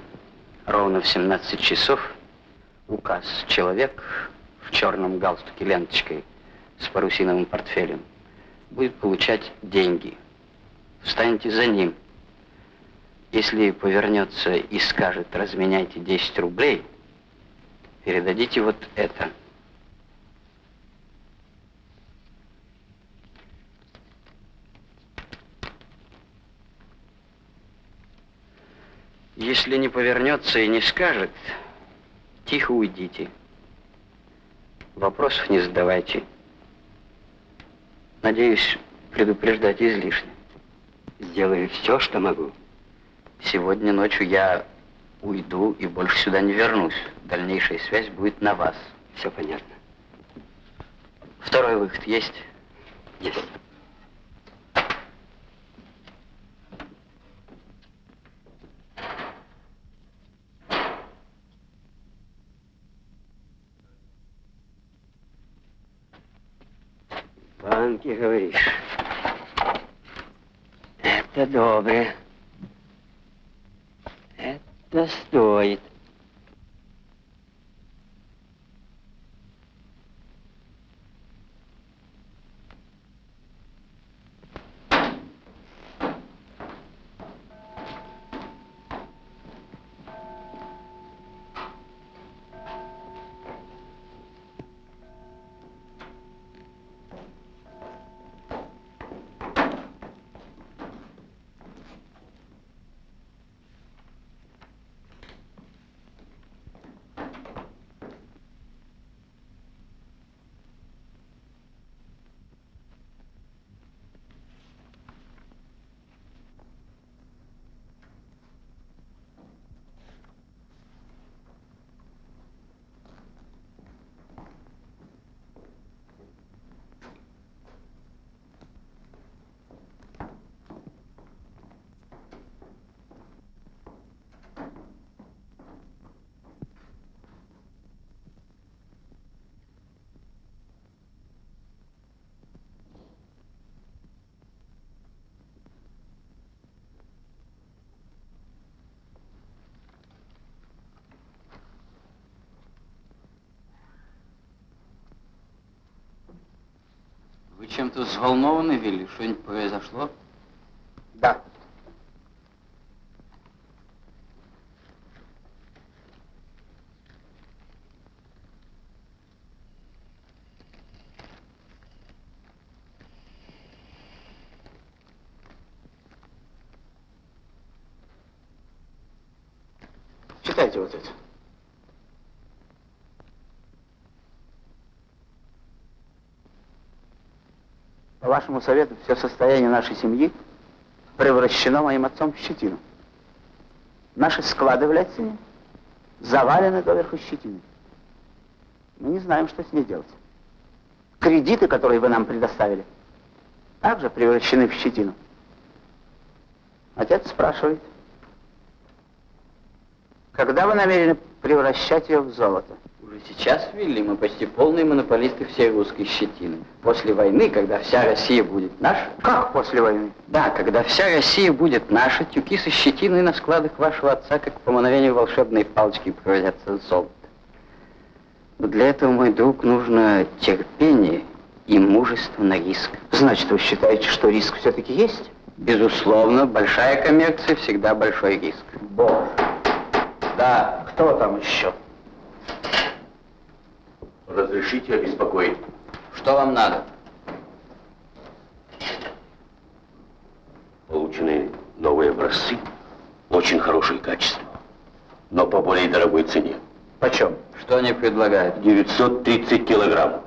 ровно в 17 часов, указ человек в черном галстуке ленточкой с парусиновым портфелем будет получать деньги. Встаньте за ним. Если повернется и скажет, разменяйте 10 рублей, передадите вот это. Если не повернется и не скажет, тихо уйдите. Вопросов не задавайте. Надеюсь, предупреждать излишне. Сделаю все, что могу. Сегодня ночью я уйду и больше сюда не вернусь. Дальнейшая связь будет на вас. Все понятно. Второй выход есть? Есть. Это добре. Чем-то взволнованы, Вилли? Что-нибудь произошло? Да. Читайте вот это. Вашему совету, все состояние нашей семьи превращено моим отцом в щетину. Наши склады в Ляцине завалены доверху щетины. Мы не знаем, что с ней делать. Кредиты, которые вы нам предоставили, также превращены в щетину. Отец спрашивает, когда вы намерены превращать ее в золото? Уже сейчас, Вилли, мы почти полные монополисты всей русской щетины. После войны, когда вся Россия будет наша... Как после войны? Да, когда вся Россия будет наша, тюки со щетиной на складах вашего отца, как по мановению волшебной палочки, превратятся в золото. Но для этого, мой друг, нужно терпение и мужество на риск. Значит, вы считаете, что риск все-таки есть? Безусловно, большая коммерция всегда большой риск. Боже. Да. Кто там еще? Разрешите обеспокоить. Что вам надо? Получены новые образцы, очень хорошее качество, но по более дорогой цене. Почем? Что они предлагают? 930 килограмм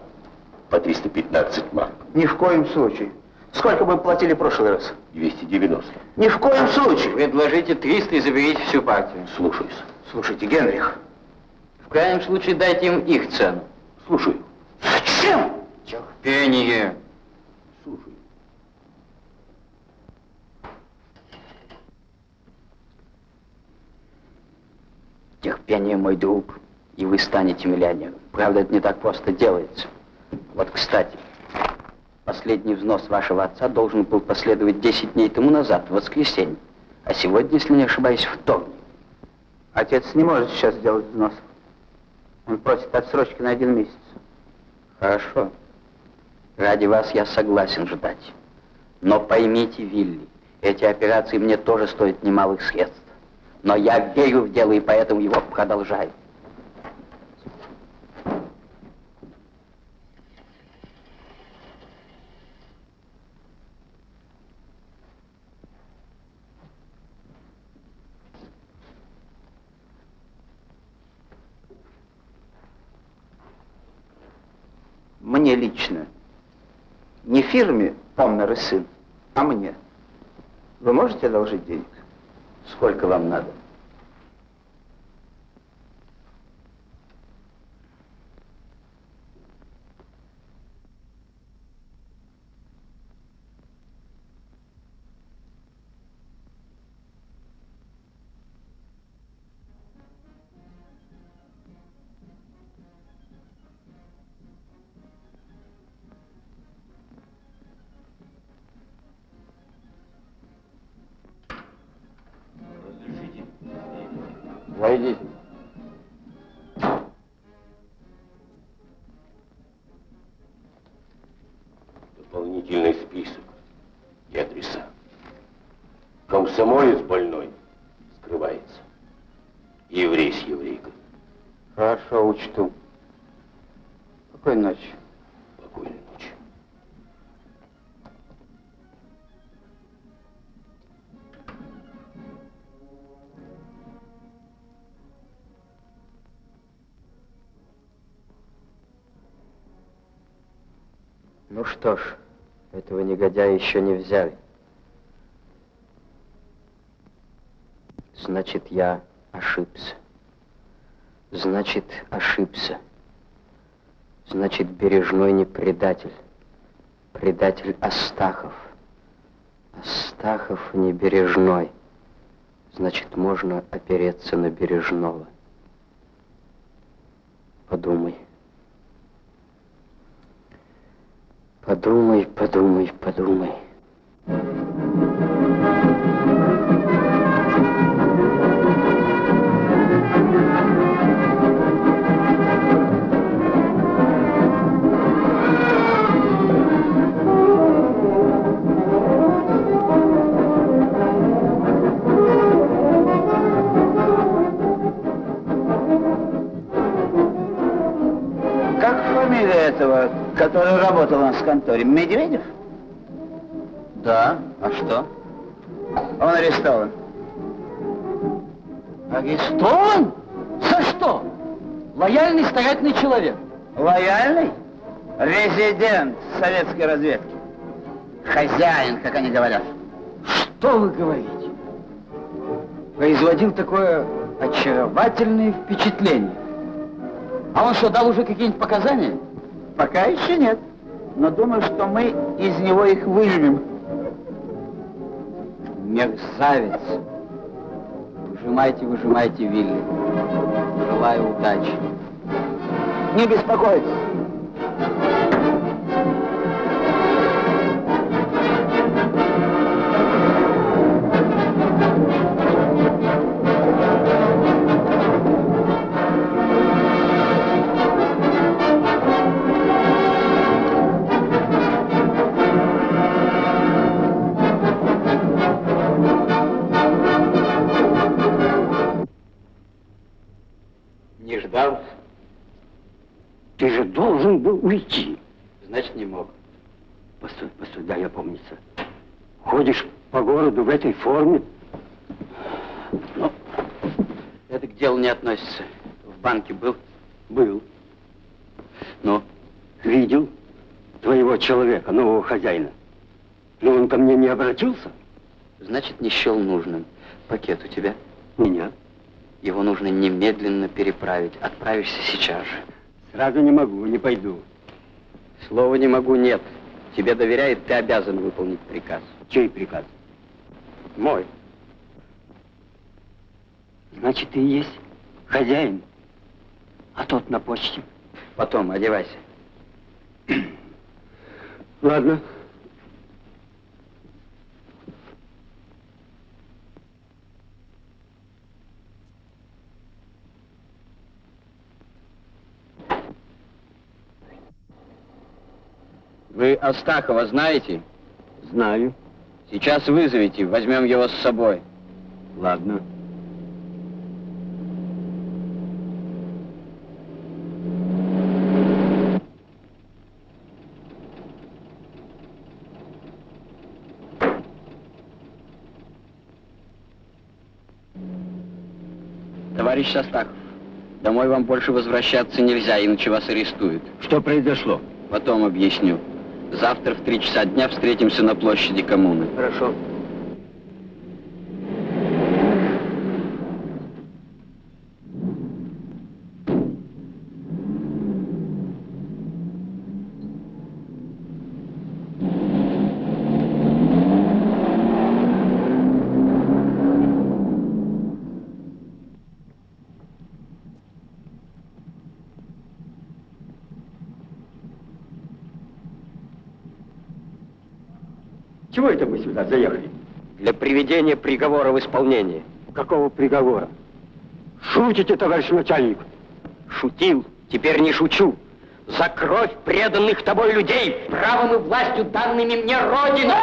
по 315 марок. Ни в коем случае. Сколько мы платили в прошлый раз? 290. Ни в коем случае. Предложите 300 и заберите всю партию. Слушаюсь. Слушайте, Генрих. В крайнем случае дайте им их цену. Слушаю. Зачем? Терпение. Слушаю. Терпение, мой друг, и вы станете миллионером. Правда, это не так просто делается. Вот, кстати, последний взнос вашего отца должен был последовать 10 дней тому назад, в воскресенье. А сегодня, если не ошибаюсь, вторник. Отец не может сейчас сделать взнос. Он просит отсрочки на один месяц. Хорошо. Ради вас я согласен ждать. Но поймите, Вилли, эти операции мне тоже стоят немалых средств. Но я верю в дело и поэтому его продолжаю. Лично. Не фирме Памнер и сын, а мне. Вы можете одолжить денег? Сколько вам надо? Войдите. Дополнительный список и адреса. Комсомолец больной скрывается. Еврей с еврейкой. Хорошо, учту. Что ж, этого негодяя еще не взяли. Значит, я ошибся. Значит, ошибся. Значит, Бережной не предатель. Предатель Астахов. Астахов не Бережной. Значит, можно опереться на Бережного. Подумай. Подумай, подумай, подумай. Этого, который работал у нас в конторе? Медведев? Да. А что? Он арестован. Арестован? За что? Лояльный старательный человек. Лояльный? Резидент советской разведки. Хозяин, как они говорят. Что вы говорите? Производил такое очаровательное впечатление. А он что, дал уже какие-нибудь показания? Пока еще нет. Но думаю, что мы из него их выжмем. Мерзавец. Выжимайте, выжимайте, Вилли. Желаю удачи. Не беспокойтесь. Форме? Ну, это к делу не относится. В банке был? Был. Ну? Видел твоего человека, нового хозяина. Но он ко мне не обратился? Значит, не счел нужным. Пакет у тебя? Меня. Его нужно немедленно переправить. Отправишься сейчас же. Сразу не могу, не пойду. Слова не могу, нет. Тебе доверяет, ты обязан выполнить приказ. Чей приказ? Мой. Значит, ты и есть хозяин. А тот на почте. Потом, одевайся. <clears throat> Ладно. Вы Астахова знаете? Знаю. Сейчас вызовите, возьмем его с собой. Ладно. Товарищ Астахов, домой вам больше возвращаться нельзя, иначе вас арестуют. Что произошло? Потом объясню. Завтра в три часа дня встретимся на площади коммуны. Хорошо. Чего это мы сюда заехали? Для приведения приговора в исполнение. Какого приговора? Шутите, товарищ начальник? Шутил, теперь не шучу. За кровь преданных тобой людей, правом и властью данными мне Родиной.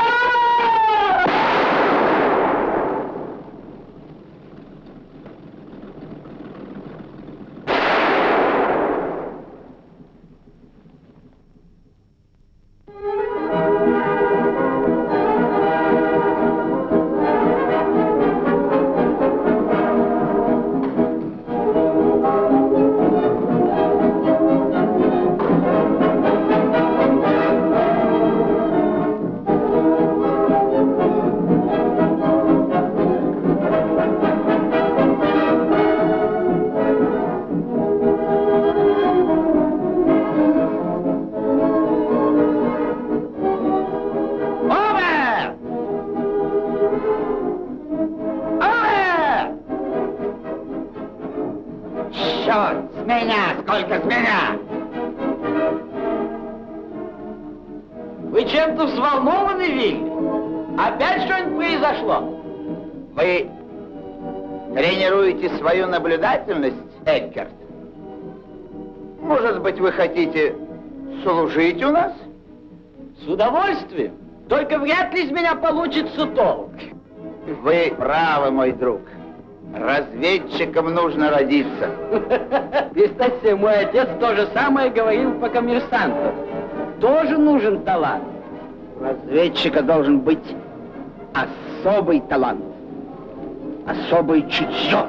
Хотите служить у нас? С удовольствием. Только вряд ли из меня получится толк. Вы правы, мой друг. Разведчиком нужно родиться. <laughs> Кстати, мой отец то же самое говорил по коммерсанту. Тоже нужен талант. У разведчика должен быть особый талант, особое чутье,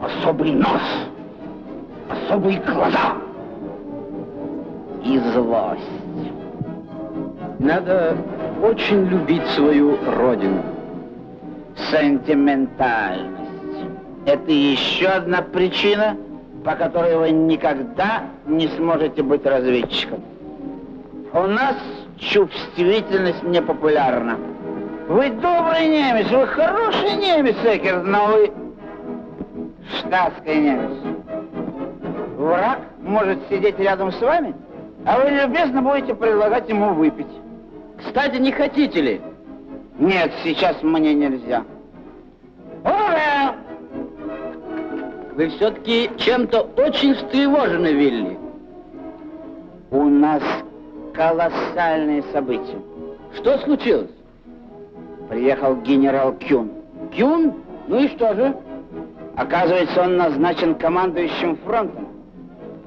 особый нос, особые глаза и злость. Надо очень любить свою родину. Сентиментальность. Это еще одна причина, по которой вы никогда не сможете быть разведчиком. У нас чувствительность не популярна. Вы добрый немец, вы хороший немец, Экерт, но вы штатский немец. Враг может сидеть рядом с вами, а вы любезно будете предлагать ему выпить. Кстати, не хотите ли? Нет, сейчас мне нельзя. Ура! Вы все-таки чем-то очень встревожены, Вилли. У нас колоссальные события. Что случилось? Приехал генерал Кюн. Кюн? Ну и что же? Оказывается, он назначен командующим фронтом.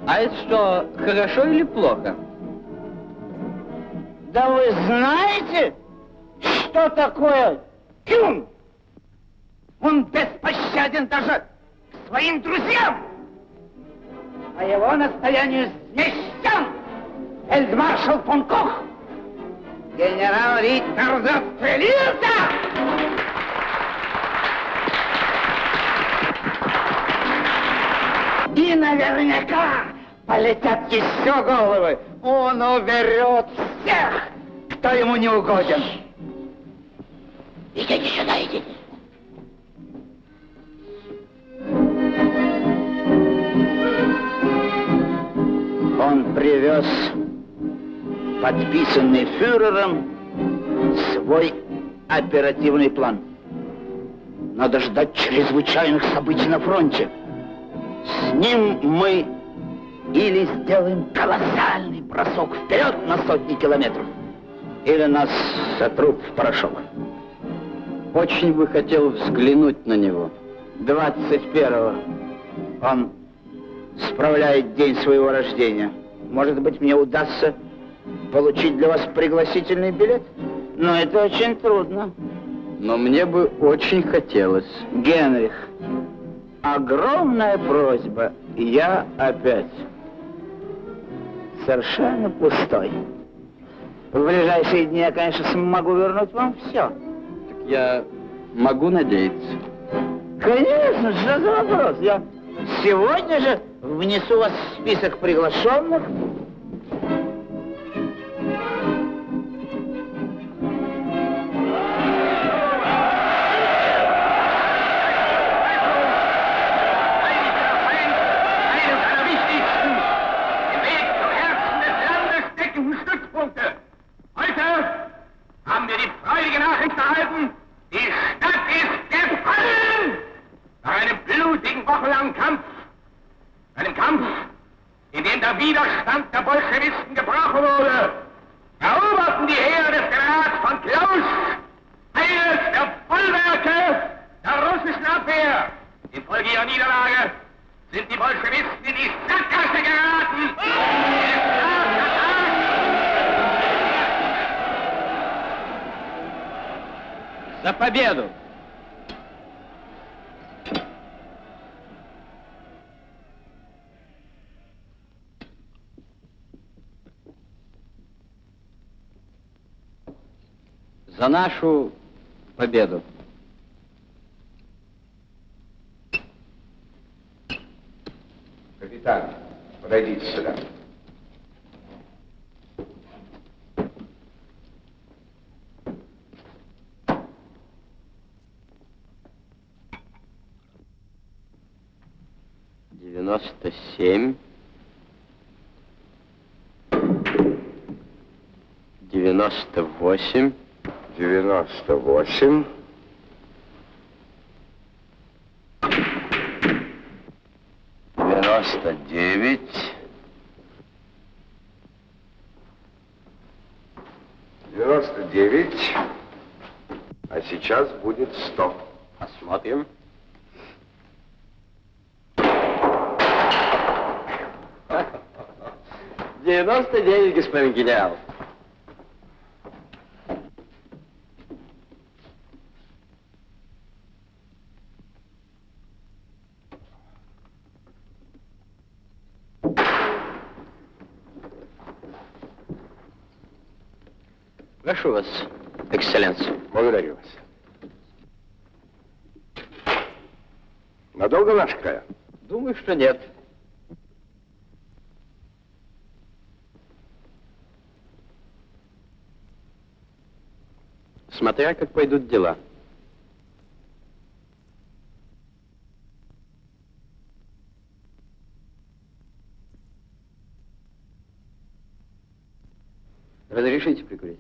А это что, хорошо или плохо? Да вы знаете, что такое Кюн? Он беспощаден даже к своим друзьям. По его настоянию смещен фельдмаршал фон Кох. Генерал Риттер застрелился! Наверняка полетят еще головы. Он уберет всех, кто ему не угоден. Идите сюда, идите. Он привез подписанный фюрером свой оперативный план. Надо ждать чрезвычайных событий на фронте. С ним мы или сделаем колоссальный бросок вперед на сотни километров, или нас сотрут в порошок. Очень бы хотел взглянуть на него. 21-го он справляет день своего рождения. Может быть, мне удастся получить для вас пригласительный билет? Но это очень трудно. Но мне бы очень хотелось. Генрих, огромная просьба. Я опять. совершенно пустой. В ближайшие дни я, конечно, смогу вернуть вам все. Так я могу надеяться? Конечно, что за вопрос? Я сегодня же внесу вас в список приглашенных. Nachricht erhalten, die Stadt ist gefallen! Nach einem blutigen, wochenlangen Kampf, einem Kampf, in dem der Widerstand der Bolschewisten gebrochen wurde, eroberten die Heere des Generals von Klaus eines der Bollwerke der russischen Abwehr. Infolge ihrer Niederlage sind die Bolschewisten in die Sackgasse geraten. За победу! За нашу победу. Капитан, подойдите сюда. Девяносто семь. Девяносто восемь. Девяносто восемь. Девяносто девять. Девяносто девять. А сейчас будет сто. Посмотрим. Девяносто девять, господин генерал. Прошу вас, экселленция. Благодарю вас. Надолго наш края? Думаю, что нет. Смотря как пойдут дела. Разрешите прикурить?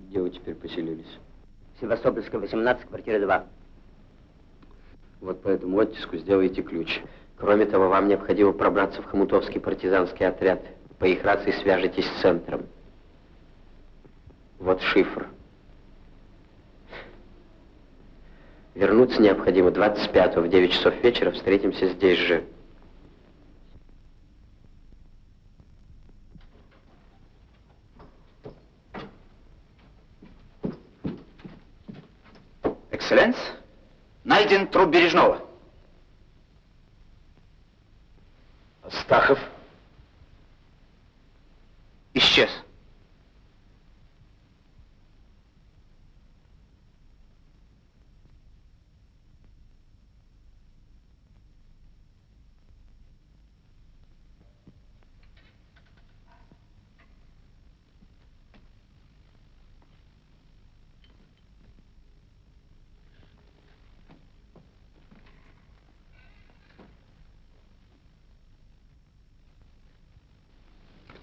Где вы теперь поселились? Севастопольская, 18, квартира 2. Вот по этому оттиску сделайте ключ. Кроме того, вам необходимо пробраться в Хомутовский партизанский отряд. По их рации свяжетесь с центром. Вот шифр. Вернуться необходимо 25-го в 9 часов вечера. Встретимся здесь же. Экселленс, найден труп Бережного. Астахов. Исчез.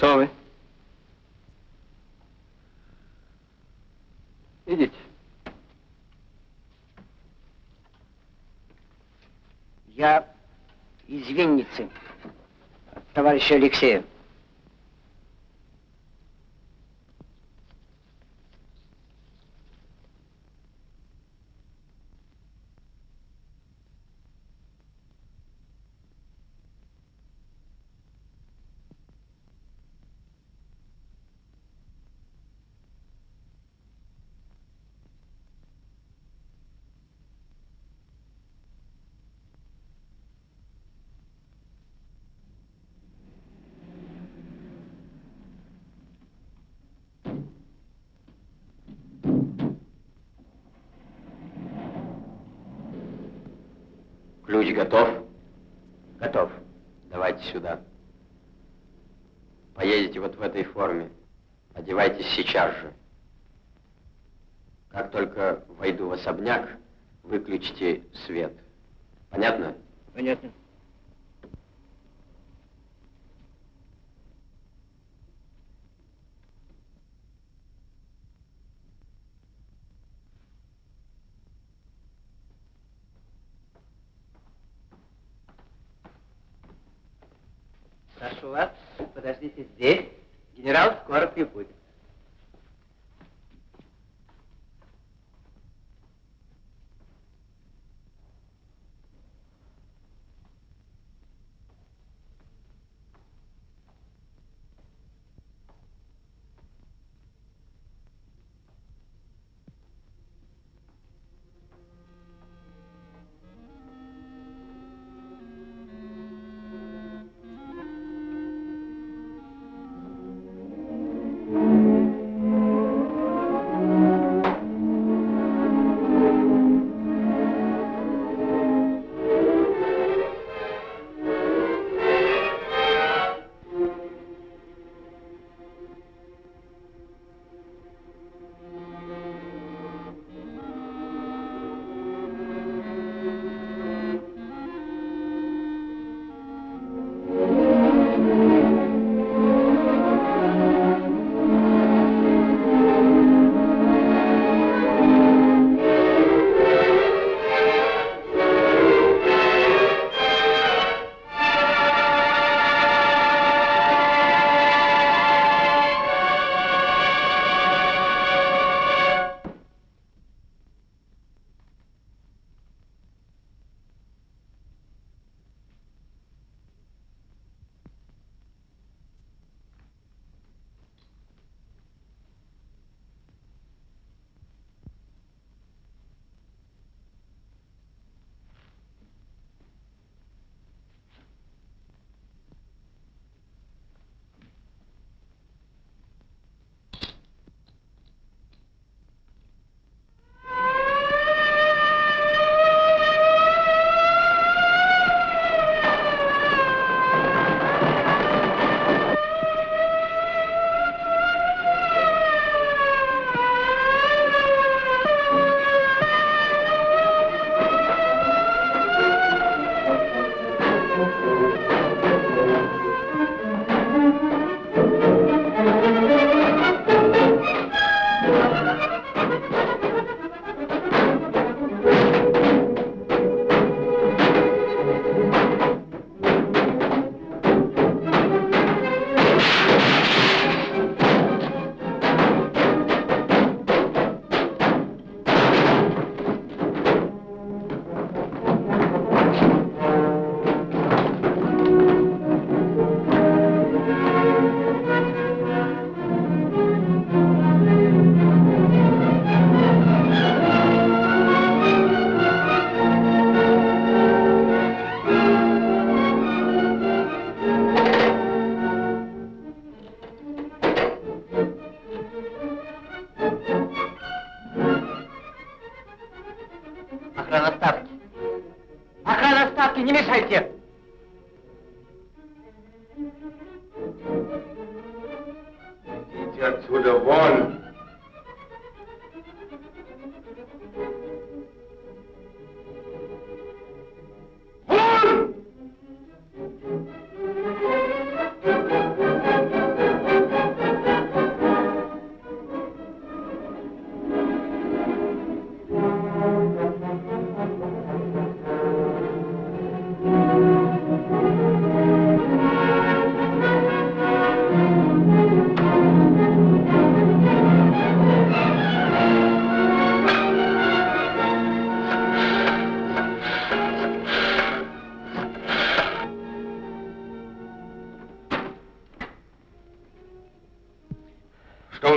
Кто вы? Идите. Я из Винницы, товарища Алексея. Сейчас же. Как только войду в особняк, выключите свет. Понятно? Понятно.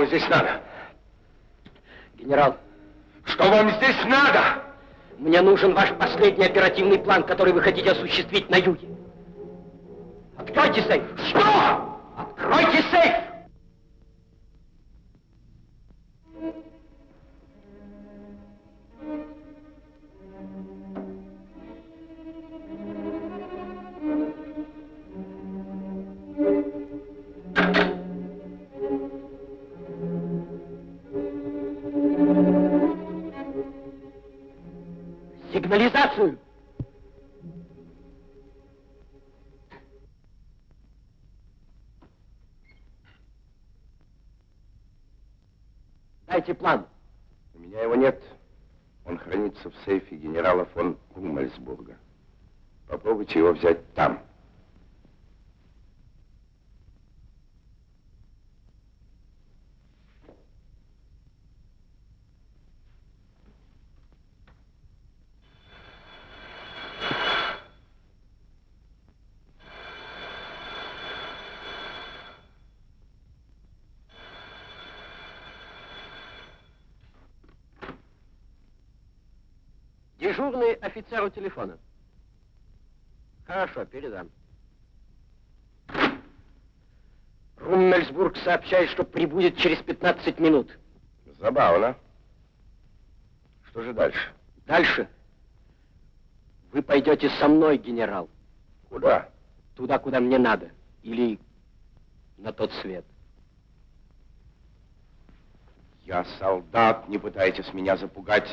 Здесь надо? Генерал, Что вам здесь надо? мне нужен ваш последний оперативный план, который вы хотите осуществить на юге. Откройте сейф! Что? Откройте сейф! Дайте план. У меня его нет. Он хранится в сейфе генерала фон Румельсбурга. Попробуйте его взять там. Офицер у телефона. Хорошо, передам. Руммельсбург сообщает, что прибудет через 15 минут. Забавно. Что же дальше? Дальше. Вы пойдете со мной, генерал. Куда? Туда, куда мне надо. Или на тот свет. Я солдат, не пытайтесь меня запугать.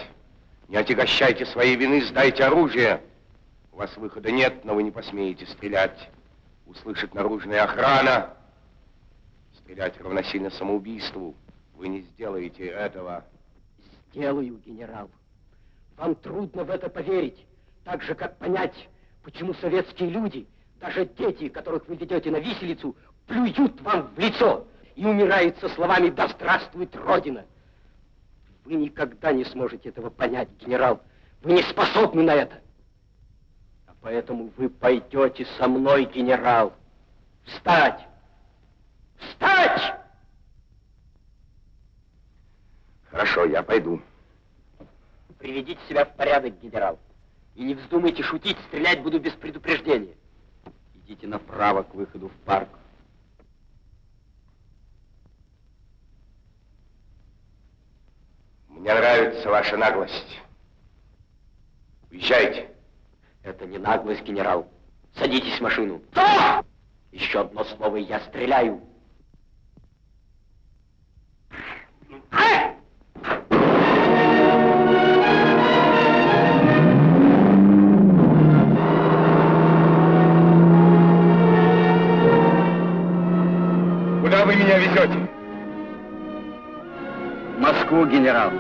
Не отягощайте своей вины, сдайте оружие. У вас выхода нет, но вы не посмеете стрелять. Услышит наружная охрана. Стрелять равносильно самоубийству. Вы не сделаете этого. Сделаю, генерал. Вам трудно в это поверить. Так же, как понять, почему советские люди, даже дети, которых вы ведете на виселицу, плюют вам в лицо и умирают со словами «Да здравствует Родина!» Вы никогда не сможете этого понять, генерал. Вы не способны на это. А поэтому вы пойдете со мной, генерал. Встать! Встать! Хорошо, я пойду. Приведите себя в порядок, генерал. И не вздумайте шутить, стрелять буду без предупреждения. Идите направо к выходу в парк. Мне нравится ваша наглость. Уезжайте. Это не наглость, генерал. Садитесь в машину. Что? Еще одно слово, и я стреляю. Генерал.